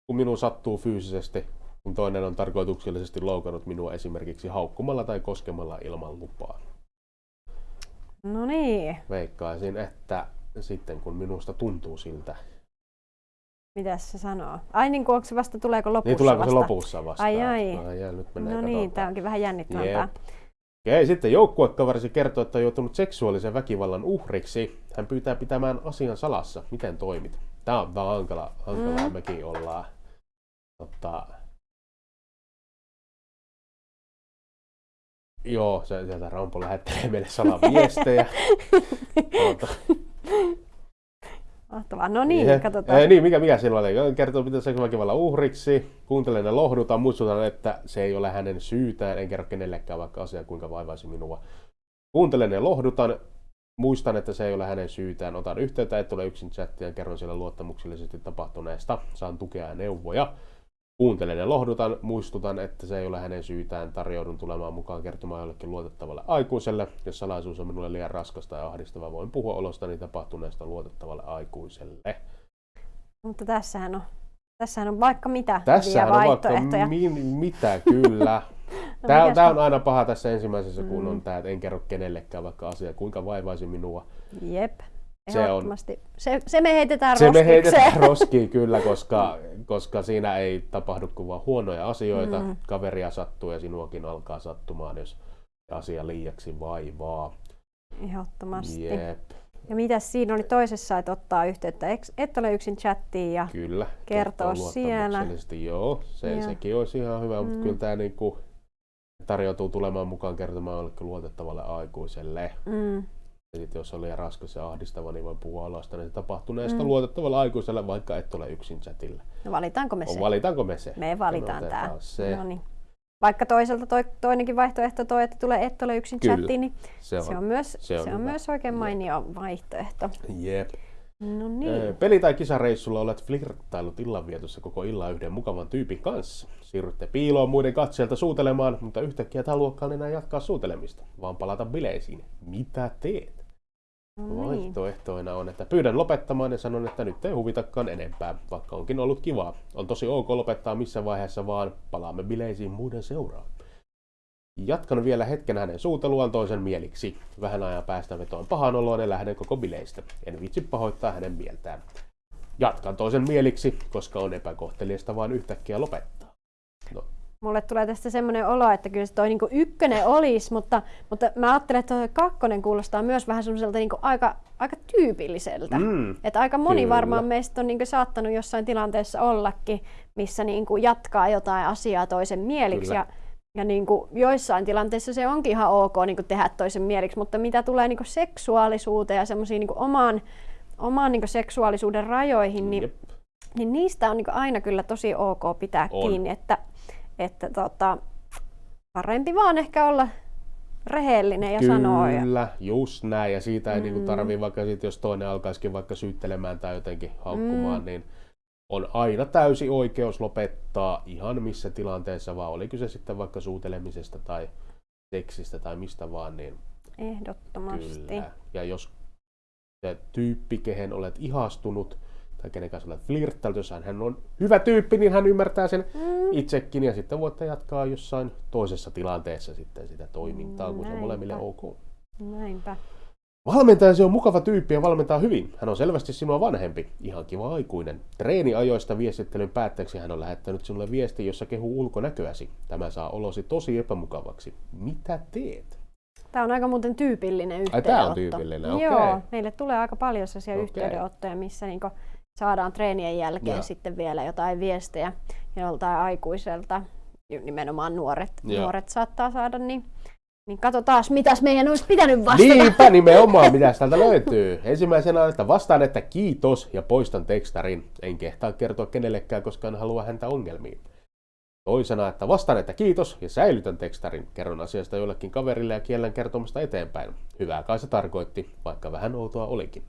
kun minun sattuu fyysisesti, kun toinen on tarkoituksellisesti loukannut minua esimerkiksi haukkumalla tai koskemalla ilman lupaa. No niin. Veikkaisin, että sitten kun minusta tuntuu siltä. Mitäs se sanoo? Ai niin kuin onko se vasta, tuleeko lopussa Niin tuleeko vasta? se lopussa vasta? Ai ai. ai, ai nyt no niin, tämä onkin vähän jännittävämpää. Okei, sitten joukkuekaverisi kertoo, että on joutunut seksuaalisen väkivallan uhriksi. Hän pyytää pitämään asian salassa. Miten toimit? Tämä on, tämä on hankala, hankalaa, mm. mekin ollaan. Tota, Joo, se, sieltä Rampo lähettelee meille salaviestejä. Mahtavaa. No niin, ja, katsotaan. Ää, niin, mikä, mikä silloin oli? Kertoo, mitä seksuaaliväkivallan uhriksi. Kuuntelen ja lohdutan. Muistutan, että se ei ole hänen syytään. En kerro kenellekään vaikka asia, kuinka vaivaisi minua. Kuuntelen ja lohdutan. Muistan, että se ei ole hänen syytään. Otan yhteyttä, et ole yksin chattia ja kerron siellä luottamuksellisesti tapahtuneesta. Saan tukea ja neuvoja. Kuuntelen ja lohdutan, muistutan, että se ei ole hänen syytään. Tarjoudun tulemaan mukaan kertomaan jollekin luotettavalle aikuiselle. Jos salaisuus on minulle liian raskasta ja ahdistavaa, voin puhua olostani tapahtuneesta luotettavalle aikuiselle. Mutta tässähän on, tässähän on vaikka mitä Tässähän on vaikka mi- mitä, kyllä. no, tämä, tämä on aina paha tässä ensimmäisessä, kun mm. on tämä, että en kerro kenellekään vaikka asia, kuinka vaivaisi minua. Jep. Se, on, se, se me heitetään Se me heitetään roskiin kyllä, koska, koska siinä ei tapahdu kuin vaan huonoja asioita. Mm. Kaveria sattuu ja sinuakin alkaa sattumaan, jos asia liiaksi vaivaa. Ehdottomasti. Jep. Ja mitä siinä oli toisessa, että ottaa yhteyttä, et ole yksin chattiin ja kyllä, kertoo siellä. Joo, se, ja. sekin olisi ihan hyvä, mm. mutta kyllä tämä niinku tarjoutuu tulemaan mukaan kertomaan jollekin luotettavalle aikuiselle. Mm. Ja sitten jos on liian raskas ja ahdistava, niin voi puhua alasta niin tapahtuneesta mm. luotettavalla aikuisella, vaikka et ole yksin chatilla. No valitaanko me se? Valitaanko me se? Me valitaan tämä. Se. No niin. Vaikka toiselta toi, toinenkin vaihtoehto toi, että tulee et ole yksin Kyllä. chattiin, niin se on, se on myös, se on, se on myös oikein mainio Jep. vaihtoehto. Jep. No niin. Peli- tai kisareissulla olet flirttailut illanvietossa koko illan yhden mukavan tyypin kanssa. Siirrytte piiloon muiden katseelta suutelemaan, mutta yhtäkkiä tämä luokkaan enää jatkaa suutelemista, vaan palata bileisiin. Mitä teet? Niin. Vaihtoehtoina on, että pyydän lopettamaan ja sanon, että nyt ei huvitakaan enempää, vaikka onkin ollut kivaa. On tosi ok lopettaa missä vaiheessa vaan, palaamme bileisiin muiden seuraan. Jatkan vielä hetken hänen suuteluaan toisen mieliksi. Vähän ajan päästä vetoon pahan oloon ja lähden koko bileistä. En vitsi pahoittaa hänen mieltään. Jatkan toisen mieliksi, koska on epäkohteliasta vaan yhtäkkiä lopettaa. No, mulle tulee tästä semmoinen olo, että kyllä se toi niinku ykkönen olisi, mutta, mutta mä ajattelen, että toi kakkonen kuulostaa myös vähän semmoiselta niinku aika, aika tyypilliseltä. Mm, että aika moni kyllä. varmaan meistä on niinku saattanut jossain tilanteessa ollakin, missä niinku jatkaa jotain asiaa toisen mieliksi. Kyllä. Ja, ja niinku joissain tilanteissa se onkin ihan ok niinku tehdä toisen mieliksi, mutta mitä tulee niinku seksuaalisuuteen ja semmoisiin niinku omaan, omaan niinku seksuaalisuuden rajoihin, niin, niin niistä on niinku aina kyllä tosi ok pitää on. kiinni. Että että tota, parempi vaan ehkä olla rehellinen ja Kyllä, sanoa. Kyllä, just näin. Ja siitä ei niinku mm. niin tarvii, vaikka sit, jos toinen alkaisikin vaikka syyttelemään tai jotenkin haukkumaan, mm. niin on aina täysi oikeus lopettaa ihan missä tilanteessa vaan, oli kyse sitten vaikka suutelemisesta tai seksistä tai mistä vaan, niin Ehdottomasti. Kyllä. Ja jos se tyyppi, kehen olet ihastunut, tai kenen kanssa olet flirttaillut, jos hän on hyvä tyyppi, niin hän ymmärtää sen mm. itsekin ja sitten voitte jatkaa jossain toisessa tilanteessa sitten sitä toimintaa, kun se on molemmille ok. Näinpä. Valmentajasi on mukava tyyppi ja valmentaa hyvin. Hän on selvästi sinua vanhempi. Ihan kiva aikuinen. Treeniajoista viestittelyn päätteeksi hän on lähettänyt sinulle viesti, jossa kehuu ulkonäköäsi. Tämä saa olosi tosi epämukavaksi. Mitä teet? Tämä on aika muuten tyypillinen yhteydenotto. Ai, tämä on tyypillinen, okei. Okay. Joo, meille tulee aika paljon sellaisia okay. yhteydenottoja, missä niinku saadaan treenien jälkeen Joo. sitten vielä jotain viestejä joltain aikuiselta, nimenomaan nuoret, Joo. nuoret saattaa saada, niin, niin katsotaan, mitäs meidän olisi pitänyt vastata. Niinpä nimenomaan, mitä täältä löytyy. Ensimmäisenä että vastaan, että kiitos ja poistan tekstarin. En kehtaa kertoa kenellekään, koska en halua häntä ongelmiin. Toisena, että vastaan, että kiitos ja säilytän tekstarin. Kerron asiasta jollekin kaverille ja kiellän kertomasta eteenpäin. Hyvää kai se tarkoitti, vaikka vähän outoa olikin.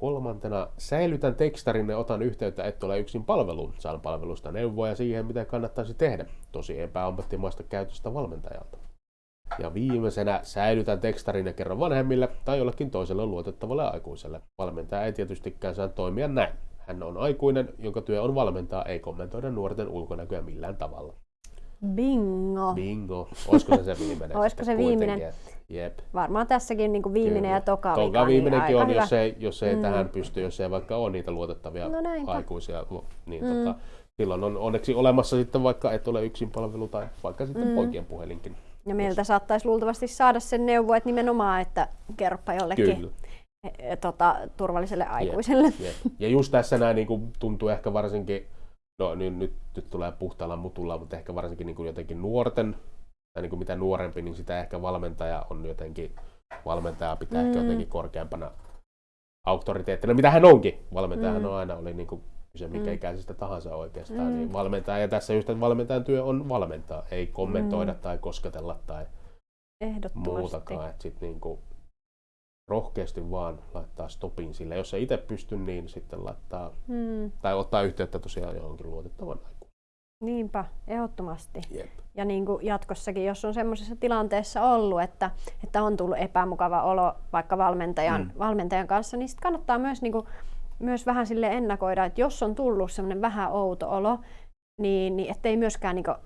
Kolmantena, säilytän tekstarin ja otan yhteyttä et ole yksin palveluun. Saan palvelusta neuvoja siihen, mitä kannattaisi tehdä. Tosi epäammattimaista käytöstä valmentajalta. Ja viimeisenä säilytän tekstarin ja kerron vanhemmille tai jollekin toiselle luotettavalle aikuiselle. Valmentaja ei tietystikään saa toimia näin. Hän on aikuinen, jonka työ on valmentaa, ei kommentoida nuorten ulkonäköä millään tavalla. Bingo. Bingo. Olisiko se se viimeinen? Olisiko se viimeinen? Jep. Varmaan tässäkin niin kuin viimeinen Kyllä. ja toka Toka vika, viimeinenkin niin on, aika jos hyvä. ei, jos ei Mm. tähän pysty, jos ei vaikka ole niitä luotettavia No näinpä. aikuisia. Niin Mm. tota, silloin on onneksi olemassa sitten vaikka et ole yksin palvelu tai vaikka sitten Mm. poikien puhelinkin. Ja meiltä saattaisi luultavasti saada sen neuvo, että nimenomaan, että kerropa jollekin Kyllä. e, tota, turvalliselle aikuiselle. Jep. Ja just tässä näin niin kuin tuntuu ehkä varsinkin, no nyt, nyt, nyt tulee puhtaalla mutulla, mutta ehkä varsinkin niin kuin jotenkin nuorten, tai niin kuin mitä nuorempi, niin sitä ehkä valmentaja on jotenkin, valmentaja pitää mm. ehkä jotenkin korkeampana auktoriteettina, mitä hän onkin. Valmentajahan Mm. on aina oli niin kuin kyse mikä Mm. ikäisestä tahansa oikeastaan, Mm. niin valmentaja, ja tässä just, että valmentajan työ on valmentaa, ei kommentoida Mm. tai kosketella tai Ehdottomasti. muutakaan, että sitten niinku rohkeasti vaan laittaa stopin sille. Jos ei itse pysty, niin sitten laittaa Mm, tai ottaa yhteyttä tosiaan johonkin luotettavan aikuun. niinpä, ehdottomasti. Jep. Ja niin kuin jatkossakin, jos on semmoisessa tilanteessa ollut, että, että on tullut epämukava olo vaikka valmentajan, Mm. valmentajan kanssa, niin sit kannattaa myös, niin kuin, myös vähän sille ennakoida, että jos on tullut semmoinen vähän outo olo, niin, niin ettei myöskään niin kuin,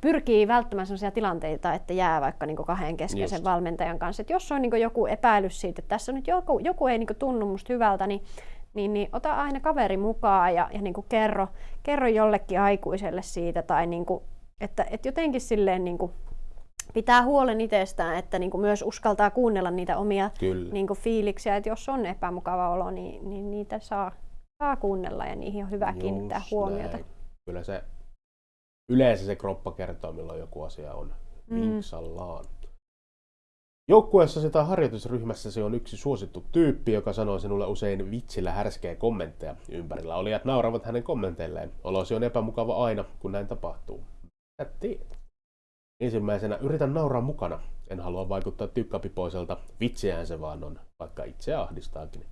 pyrkii välttämään sellaisia tilanteita, että jää vaikka niin kahden keskeisen Just. valmentajan kanssa. Et jos on niin joku epäilys siitä, että tässä on nyt joku, joku ei niin tunnu musta hyvältä, niin, niin, niin ota aina kaveri mukaan ja, ja niin kerro, kerro jollekin aikuiselle siitä tai niin kuin, että, että jotenkin silleen niin kuin pitää huolen itsestään, että niin kuin myös uskaltaa kuunnella niitä omia Kyllä. niin kuin fiiliksiä, että jos on epämukava olo, niin, niin niitä saa, saa kuunnella ja niihin on hyvä kiinnittää Just huomiota. näin. Kyllä se yleensä se kroppa kertoo, milloin joku asia on Mm. vinksallaan. Joukkueessasi tai harjoitusryhmässäsi on yksi suosittu tyyppi, joka sanoo sinulle usein vitsillä härskejä kommentteja. Ympärillä olijat nauravat hänen kommenteilleen. Olosi on epämukava aina, kun näin tapahtuu. Mitä teet? Ensimmäisenä yritän nauraa mukana. En halua vaikuttaa tykkäpipoiselta. Vitsiään se vaan on, vaikka itse ahdistaakin.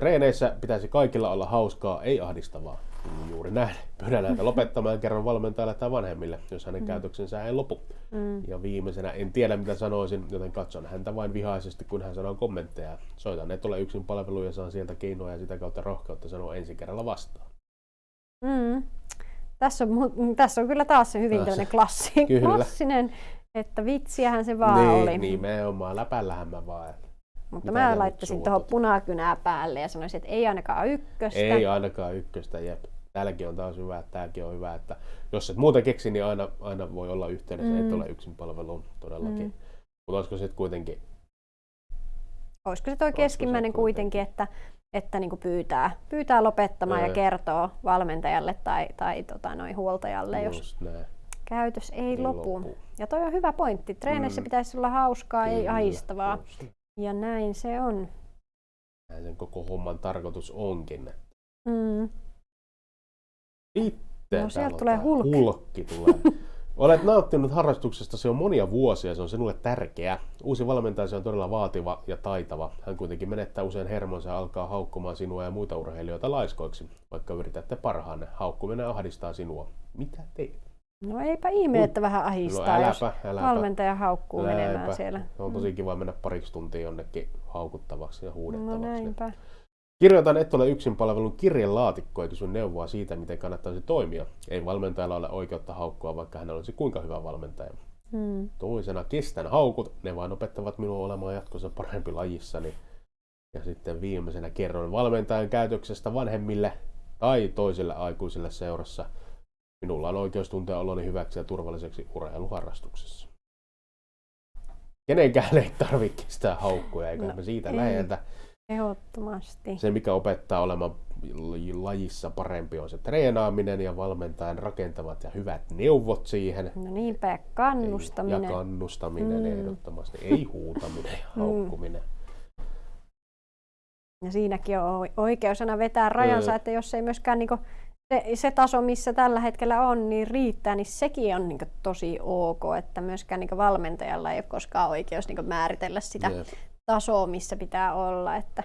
Treeneissä pitäisi kaikilla olla hauskaa, ei ahdistavaa. Mm, Juuri näin. Pyydän häntä lopettamaan ja kerron valmentajalle tai vanhemmille, jos hänen Mm. käytöksensä ei lopu. Mm. Ja viimeisenä en tiedä mitä sanoisin, joten katson häntä vain vihaisesti, kun hän sanoo kommentteja. Soitan et ole yksin palvelu ja saan sieltä keinoja ja sitä kautta rohkeutta sanoa ensi kerralla vastaan. Mm. Tässä, on, mu- tässä on kyllä taas se hyvin tämmöinen klassi, klassinen, että vitsiähän se vaan niin, oli. nimenomaan, läpällähän mä vaan. Mutta Mitä mä laittaisin tuohon punakynää päälle ja sanoisin, että ei ainakaan ykköstä. Ei ainakaan ykköstä, jep. Täälläkin on taas hyvä, että tämäkin on hyvä, että jos et muuta keksi, niin aina, aina voi olla yhteydessä, mm. et ole yksin palveluun todellakin. Mm. Mutta olisiko sitten kuitenkin, Olisiko se tuo se keskimmäinen kuitenkin, että, että niinku pyytää, pyytää lopettamaan Ää. ja kertoo valmentajalle tai, tai tota, noin huoltajalle, jos just näin, käytös ei niin lopu. loppuu. Ja toi on hyvä pointti. Treeneissä Mm. pitäisi olla hauskaa, ei ahistavaa. just näin. Ja näin se on. Näin sen koko homman tarkoitus onkin. Mm. Sitten No, sieltä on tulee tää Hulk. Hulkki tulee. Olet nauttinut harrastuksesta jo monia vuosia, se on sinulle tärkeä. Uusi valmentaja on todella vaativa ja taitava. Hän kuitenkin menettää usein hermonsa ja alkaa haukkumaan sinua ja muita urheilijoita laiskoiksi. Vaikka yritätte parhaanne, haukkuminen ahdistaa sinua. Mitä teet? No eipä ihme, että vähän No ahistaa, jos äläpä, äläpä. valmentaja haukkuu menemään Näinpä. siellä. Se on tosi kiva mennä pariksi tuntia jonnekin haukuttavaksi ja No huudettavaksi. näinpä. Kirjoitan et ole yksin palvelun kirjelaatikkoa ja kysyn neuvoa siitä, miten kannattaisi toimia. Ei valmentajalla ole oikeutta haukkua, vaikka hän olisi kuinka hyvä valmentaja. Mm. Toisena kestän haukut, ne vain opettavat minua olemaan jatkossa parempi lajissani. Ja sitten viimeisenä kerron valmentajan käytöksestä vanhemmille tai toisille aikuisille seurassa. Minulla on oikeus tuntea oloni hyväksi ja turvalliseksi urheiluharrastuksessa. Kenenkään ei tarvitse kestää haukkuja, eikä No, me siitä ei. läheltä. Ehdottomasti. Se, mikä opettaa olemaan lajissa parempi, on se treenaaminen ja valmentajan rakentavat ja hyvät neuvot siihen. No niinpä, ja kannustaminen. Ja kannustaminen mm. ehdottomasti, ei huutaminen ja haukkuminen. Ja siinäkin on oikeus aina vetää rajansa, mm. että jos ei myöskään niinku se, se taso, missä tällä hetkellä on, niin riittää, niin sekin on niin tosi ok, että myöskään niin valmentajalla ei ole koskaan oikeus niin määritellä sitä Jep. tasoa, missä pitää olla. Että,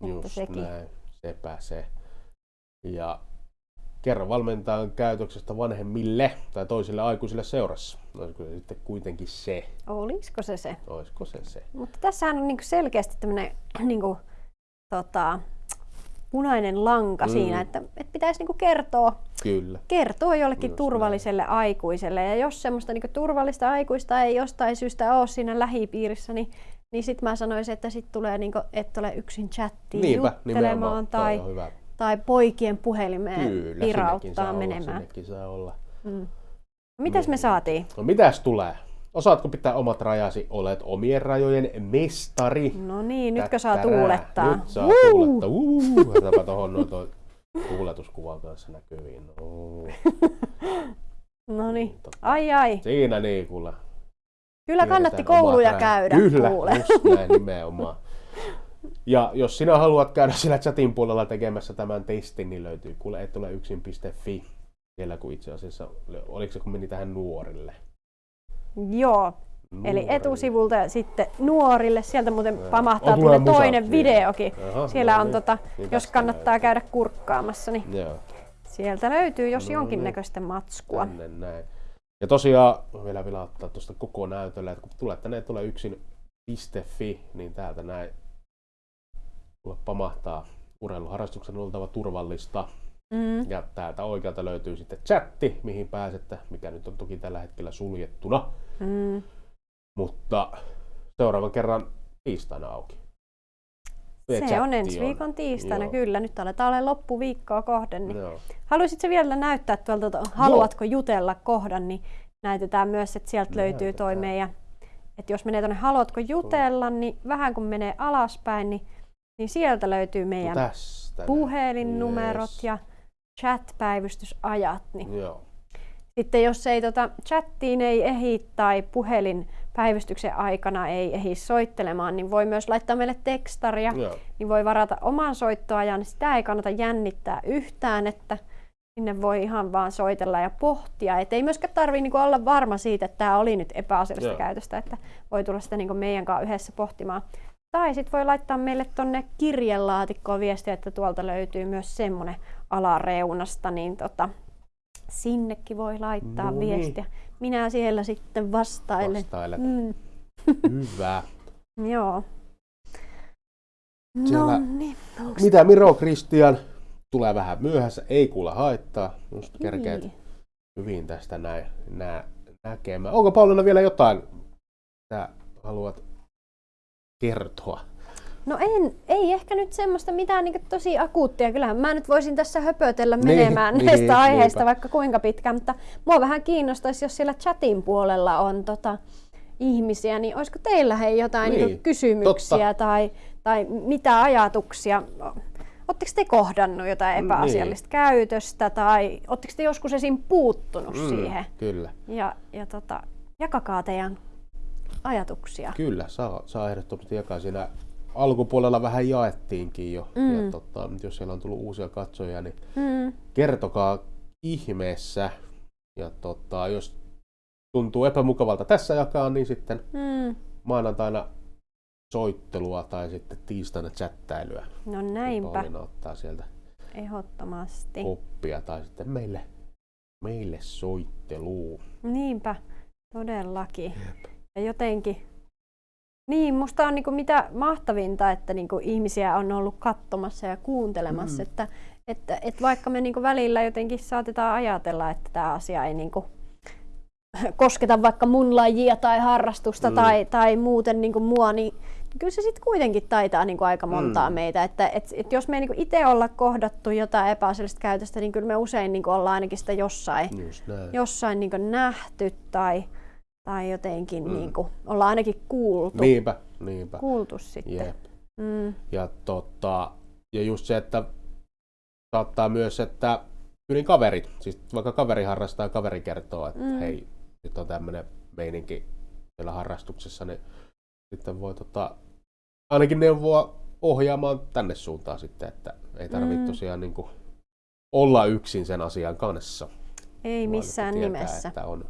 Just että sekin. näin, sepä se. Ja kerro valmentajan käytöksestä vanhemmille tai toisille aikuisille seurassa. Olisiko se sitten kuitenkin se? Olisiko se se? Olisiko se se? Mutta tässähän on niin selkeästi tämmöinen niin kuin, tota, punainen lanka mm. siinä, että, että pitäisi niinku kertoa, Kyllä. kertoa jollekin Just turvalliselle näin. aikuiselle. Ja jos semmoista niinku turvallista aikuista ei jostain syystä ole siinä lähipiirissä, niin, niin sitten mä sanoisin, että sitten tulee, niinku, että ole yksin chattiin Niinpä, juttelemaan tai, tai poikien puhelimeen Kyllä, pirauttaa menemään. Saa olla. Mm. Mitäs me saatiin? No mitäs tulee? Osaatko pitää omat rajasi? Olet omien rajojen mestari. No niin, nytkö saa tuulettaa? Nyt saa Woo! tuulettaa. Otapa tuohon noin toi tuuletuskuvan kanssa näkyviin. No, no niin, ai ai. Siinä niin kuule. Kyllä kannatti kouluja käydä. Kyllä, kuule. just näin nimenomaan. Ja jos sinä haluat käydä siellä chatin puolella tekemässä tämän testin, niin löytyy kuule et ole yksin.fi. Siellä kun itse asiassa, oliko se kun meni tähän nuorille? Joo. Nuorille. Eli etusivulta ja sitten nuorille. Sieltä muuten pamahtaa tulee toinen musat, videokin. Aha, Siellä no on, niin. tota, niin jos kannattaa näyttää. käydä kurkkaamassa, niin Joo. sieltä löytyy jos no, jonkinnäköistä matskua. Tänne näin. Ja tosiaan vielä vielä ottaa tuosta koko näytöllä, että kun tulee tänne tulee yksin .fi, niin täältä näin pamahtaa urheiluharrastuksen oltava turvallista. Mm. Ja täältä oikealta löytyy sitten chatti, mihin pääsette, mikä nyt on toki tällä hetkellä suljettuna. Mm. Mutta seuraavan kerran tiistaina auki. Se, se on ensi viikon tiistaina, Joo. kyllä. Nyt aletaan olla loppuviikkoa kohden. Niin Haluaisitko vielä näyttää tuolta, haluatko Joo. jutella kohdan, niin näytetään myös, että sieltä löytyy toi meidän, että jos menee tuonne haluatko jutella, niin vähän kun menee alaspäin, niin, niin sieltä löytyy meidän no puhelinnumerot yes. ja chat-päivystysajat. Niin Joo. Sitten jos ei tota, chattiin ei ehi tai puhelin päivystyksen aikana ei ehdi soittelemaan, niin voi myös laittaa meille tekstaria, Joo. niin voi varata oman soittoajan. Sitä ei kannata jännittää yhtään, että sinne voi ihan vaan soitella ja pohtia. Et ei myöskään tarvitse niinku olla varma siitä, että tämä oli nyt epäasiallista Joo. käytöstä, että voi tulla sitä niinku meidän kanssa yhdessä pohtimaan. Tai sitten voi laittaa meille tuonne kirjelaatikkoon viestiä, että tuolta löytyy myös semmoinen alareunasta, niin tota, sinnekin voi laittaa no niin. viestiä. Minä siellä sitten vastailen. Vastailet. Mm. Hyvä. Joo. no niin. Mitä Miro Kristian tulee vähän myöhässä, ei kuule haittaa. Just kerkeet niin. hyvin tästä näin, nää, näkemään. Onko Pauliina vielä jotain, mitä haluat kertoa? No en, ei ehkä nyt semmoista mitään niin tosi akuuttia. Kyllähän mä nyt voisin tässä höpötellä niin, menemään niin, näistä niin, aiheista niinpä. vaikka kuinka pitkään, mutta mua vähän kiinnostaisi, jos siellä chatin puolella on tota, ihmisiä, niin olisiko teillä hei jotain niin, niin kysymyksiä tai, tai mitä ajatuksia? Oletteko te kohdannut jotain niin. epäasiallista niin. käytöstä tai oletteko te joskus esim. puuttunut mm, siihen? Kyllä. Ja, ja tota, jakakaa teidän ajatuksia. Kyllä, saa, saa ehdottomasti jakaa siinä alkupuolella vähän jaettiinkin jo. Mm. Ja tota, jos siellä on tullut uusia katsojia, niin mm. kertokaa ihmeessä. Ja tota, jos tuntuu epämukavalta tässä jakaa, niin sitten mm. maanantaina soittelua tai sitten tiistaina chattailyä. No näinpä. Pauliina ottaa sieltä Ehdottomasti. oppia tai sitten meille, meille soitteluun. Niinpä, todellakin. Jep. Ja jotenkin niin, musta on niinku mitä mahtavinta, että niinku ihmisiä on ollut katsomassa ja kuuntelemassa, mm. että, että, että vaikka me niinku välillä jotenkin saatetaan ajatella, että tämä asia ei niinku kosketa vaikka mun lajia tai harrastusta mm. tai, tai muuten niinku mua, niin kyllä se sitten kuitenkin taitaa niinku aika montaa mm. meitä. Että et, et jos me ei niinku itse olla kohdattu jotain epäasiallista käytöstä, niin kyllä me usein niinku ollaan ainakin sitä jossain, jossain niinku nähty tai, tai jotenkin mm. niin kuin, ollaan ainakin kuultu. Niinpä, niinpä. Kuultu sitten. Jep. Mm. Ja, tota, ja just se, että saattaa myös, että yli kaverit, siis vaikka kaveri harrastaa ja kaveri kertoo, että Mm. hei, nyt on tämmöinen meininki siellä harrastuksessa, niin sitten voi tota, ainakin neuvoa ohjaamaan tänne suuntaan sitten, että ei tarvitse Mm. tosiaan niin kuin olla yksin sen asian kanssa. Ei missään tietää, nimessä. Että on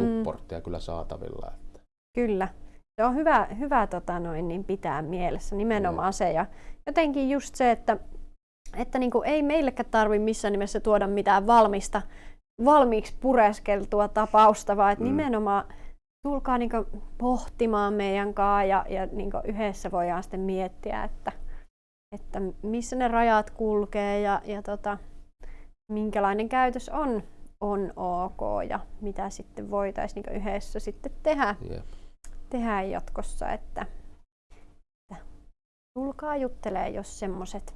Mm. supporttia kyllä saatavilla. Että. Kyllä. Se on hyvä, hyvä tota noin, niin pitää mielessä nimenomaan se. Ja jotenkin just se, että, että niin kuin ei meillekään tarvi missään nimessä tuoda mitään valmista, valmiiksi pureskeltua tapausta, vaan että Mm. nimenomaan tulkaa niin kuin pohtimaan meidän kanssa ja, ja niin kuin yhdessä voidaan sitten miettiä, että, että missä ne rajat kulkee ja, ja tota, minkälainen käytös on, on ok ja mitä sitten voitaisiin niin yhdessä sitten tehdä Jep. tehdä jatkossa, että, että tulkaa juttelee, jos semmoset,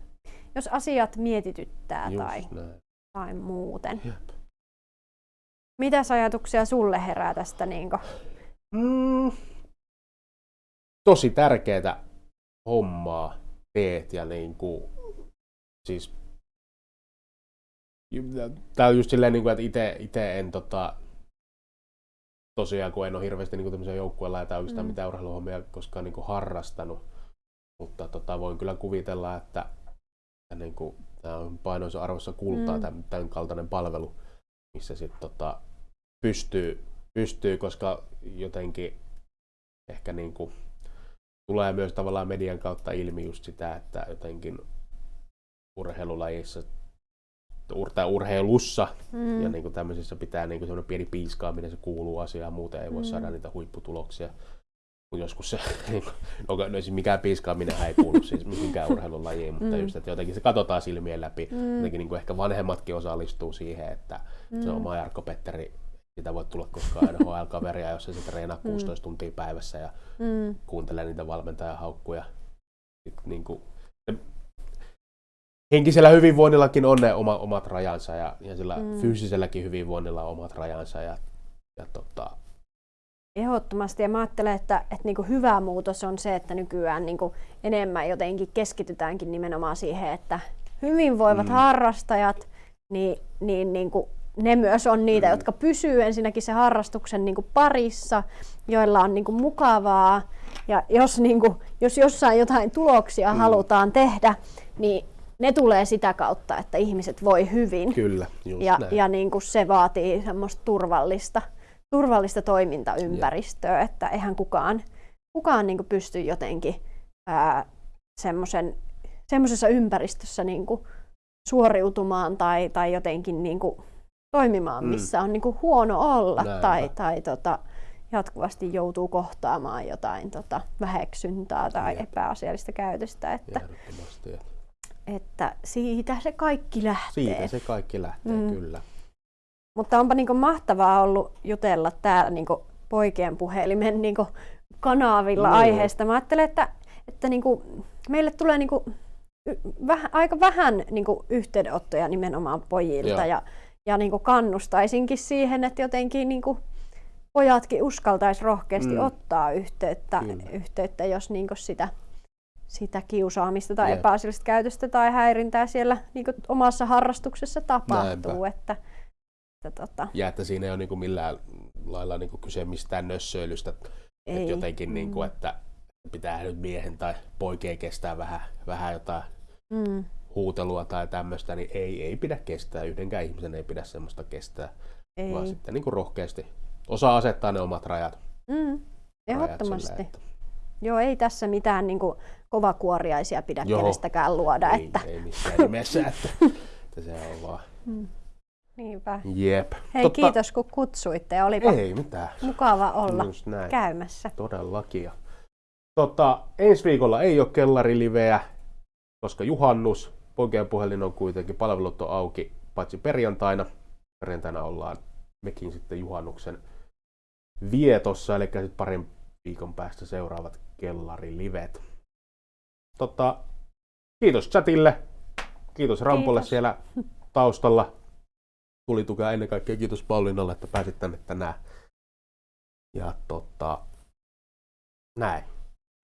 jos asiat mietityttää Just tai, näin. tai muuten. Jep. Mitäs ajatuksia sulle herää tästä? Niin Mm. Tosi tärkeää hommaa teet ja niin kuin, siis Tää on just silleen, niin kuin, että ite, ite en tota, tosiaan, kun en ole hirveästi niin tämmöisiä joukkueella tai oikeastaan Mm. mitään urheiluhommia koskaan niin kuin harrastanut, mutta tota, voin kyllä kuvitella, että, että niin kuin, tämä on painoisa arvossa kultaa, Mm. tämän kaltainen palvelu, missä sitten tota, pystyy, pystyy, koska jotenkin ehkä niin kuin, tulee myös tavallaan median kautta ilmi just sitä, että jotenkin urheilulajissa ur- tai urheilussa mm, ja niin kuin tämmöisissä pitää niin kuin pieni piiskaaminen, se kuuluu asiaan, muuten ei voi Mm. mm. saada niitä huipputuloksia. Kun joskus se, niin kuin, no, no siis mikään piiskaaminen ei kuulu siis mihinkään urheilulajiin, mutta Mm. just, että jotenkin se katsotaan silmien läpi. mm, Jotenkin niin kuin ehkä vanhemmatkin osallistuu siihen, että mm, se oma Jarkko Petteri, sitä voi tulla koskaan NHL-kaveria, jos se treenaa 16 tuntia päivässä ja mm, kuuntelee niitä valmentajan haukkuja. Sitten niin kuin, henkisellä hyvinvoinnillakin on ne oma, omat rajansa ja, ja sillä Mm. fyysiselläkin hyvinvoinnilla on omat rajansa. Ja, ja tota, Ehdottomasti. Ja mä ajattelen, että, että niin kuin hyvä muutos on se, että nykyään niin kuin enemmän jotenkin keskitytäänkin nimenomaan siihen, että hyvinvoivat Mm. harrastajat, niin, niin, niin kuin ne myös on niitä, Mm. jotka pysyy ensinnäkin se harrastuksen niin kuin parissa, joilla on niin kuin mukavaa. Ja jos, niin kuin, jos jossain jotain tuloksia Mm. halutaan tehdä, niin ne tulee sitä kautta, että ihmiset voi hyvin. kyllä, just Ja, näin. ja niin kuin se vaatii semmoista turvallista, turvallista toimintaympäristöä, että eihän kukaan, kukaan niin kuin pysty jotenkin ää, semmoisen, semmoisessa ympäristössä niin kuin suoriutumaan tai, tai jotenkin niin kuin toimimaan, Mm. missä on niin kuin huono olla Näinpä. tai, tai tota, jatkuvasti joutuu kohtaamaan jotain tota, väheksyntää tai Jep. epäasiallista käytöstä. Että. Että siitä se kaikki lähtee. Siitä se kaikki lähtee, Mm. kyllä. Mutta onpa niinku mahtavaa ollut jutella täällä niinku poikien puhelimen niinku kanavilla Joo. aiheesta. Mä ajattelen, että, että niinku meille tulee niinku y- väh, aika vähän niinku yhteydenottoja nimenomaan pojilta. Joo. Ja, ja niinku kannustaisinkin siihen, että jotenkin niinku pojatkin uskaltaisi rohkeasti Mm. ottaa yhteyttä, Kyllä. yhteyttä jos niinku sitä, sitä kiusaamista tai Jep. epäasiallista käytöstä tai häirintää siellä niinku omassa harrastuksessa tapahtuu. Näinpä. Että, että tota, Ja että siinä ei ole niin kuin millään lailla niin kuin kyse mistään nössöilystä. ei. Että jotenkin, niin kuin, Mm. että pitää nyt miehen tai poikien kestää vähän, vähän jotain Mm. huutelua tai tämmöistä, niin ei, ei pidä kestää. Yhdenkään ihmisen ei pidä semmoista kestää, Ei. vaan sitten niin kuin rohkeasti osaa asettaa ne omat rajat. Mm. rajat Ehdottomasti. sille, että Joo, ei tässä mitään niin kuin, kovakuoriaisia pidä Joo. kenestäkään luoda. ei, Että... ei missään nimessä, että, että se on vaan Mm. Niinpä. jep. Hei, kiitos kun kutsuitte. ja Olipa Ei mitään. mukava olla näin. käymässä. Todellakin. Tota, ensi viikolla ei ole kellariliveä, koska juhannus. Poikien puhelin on kuitenkin, palvelut on auki, paitsi perjantaina. Perjantaina ollaan mekin sitten juhannuksen vietossa, eli sitten parin viikon päästä seuraavat kellarilivet. Tota, kiitos chatille, kiitos Rampolle Kiitos. siellä taustalla. Tuli tukea ennen kaikkea kiitos Pauliinalle, että pääsit tänne tänään. Ja tota, näin.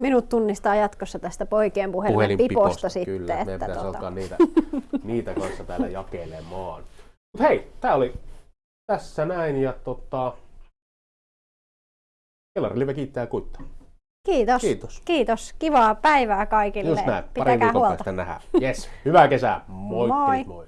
minut tunnistaa jatkossa tästä poikien puhelinpiposta sitten. Kyllä, meidän että pitäisi tota, alkaa niitä, niitä kanssa täällä jakelemaan. Mut hei, tää oli tässä näin ja tota... Kellarilive kiittää ja kuittaa. Kiitos. Kiitos. Kiitos. Kivaa päivää kaikille. Just näin, Pitäkää viikon huolta. päästä nähdään. Yes, hyvää kesää. Moi. Moi. moi.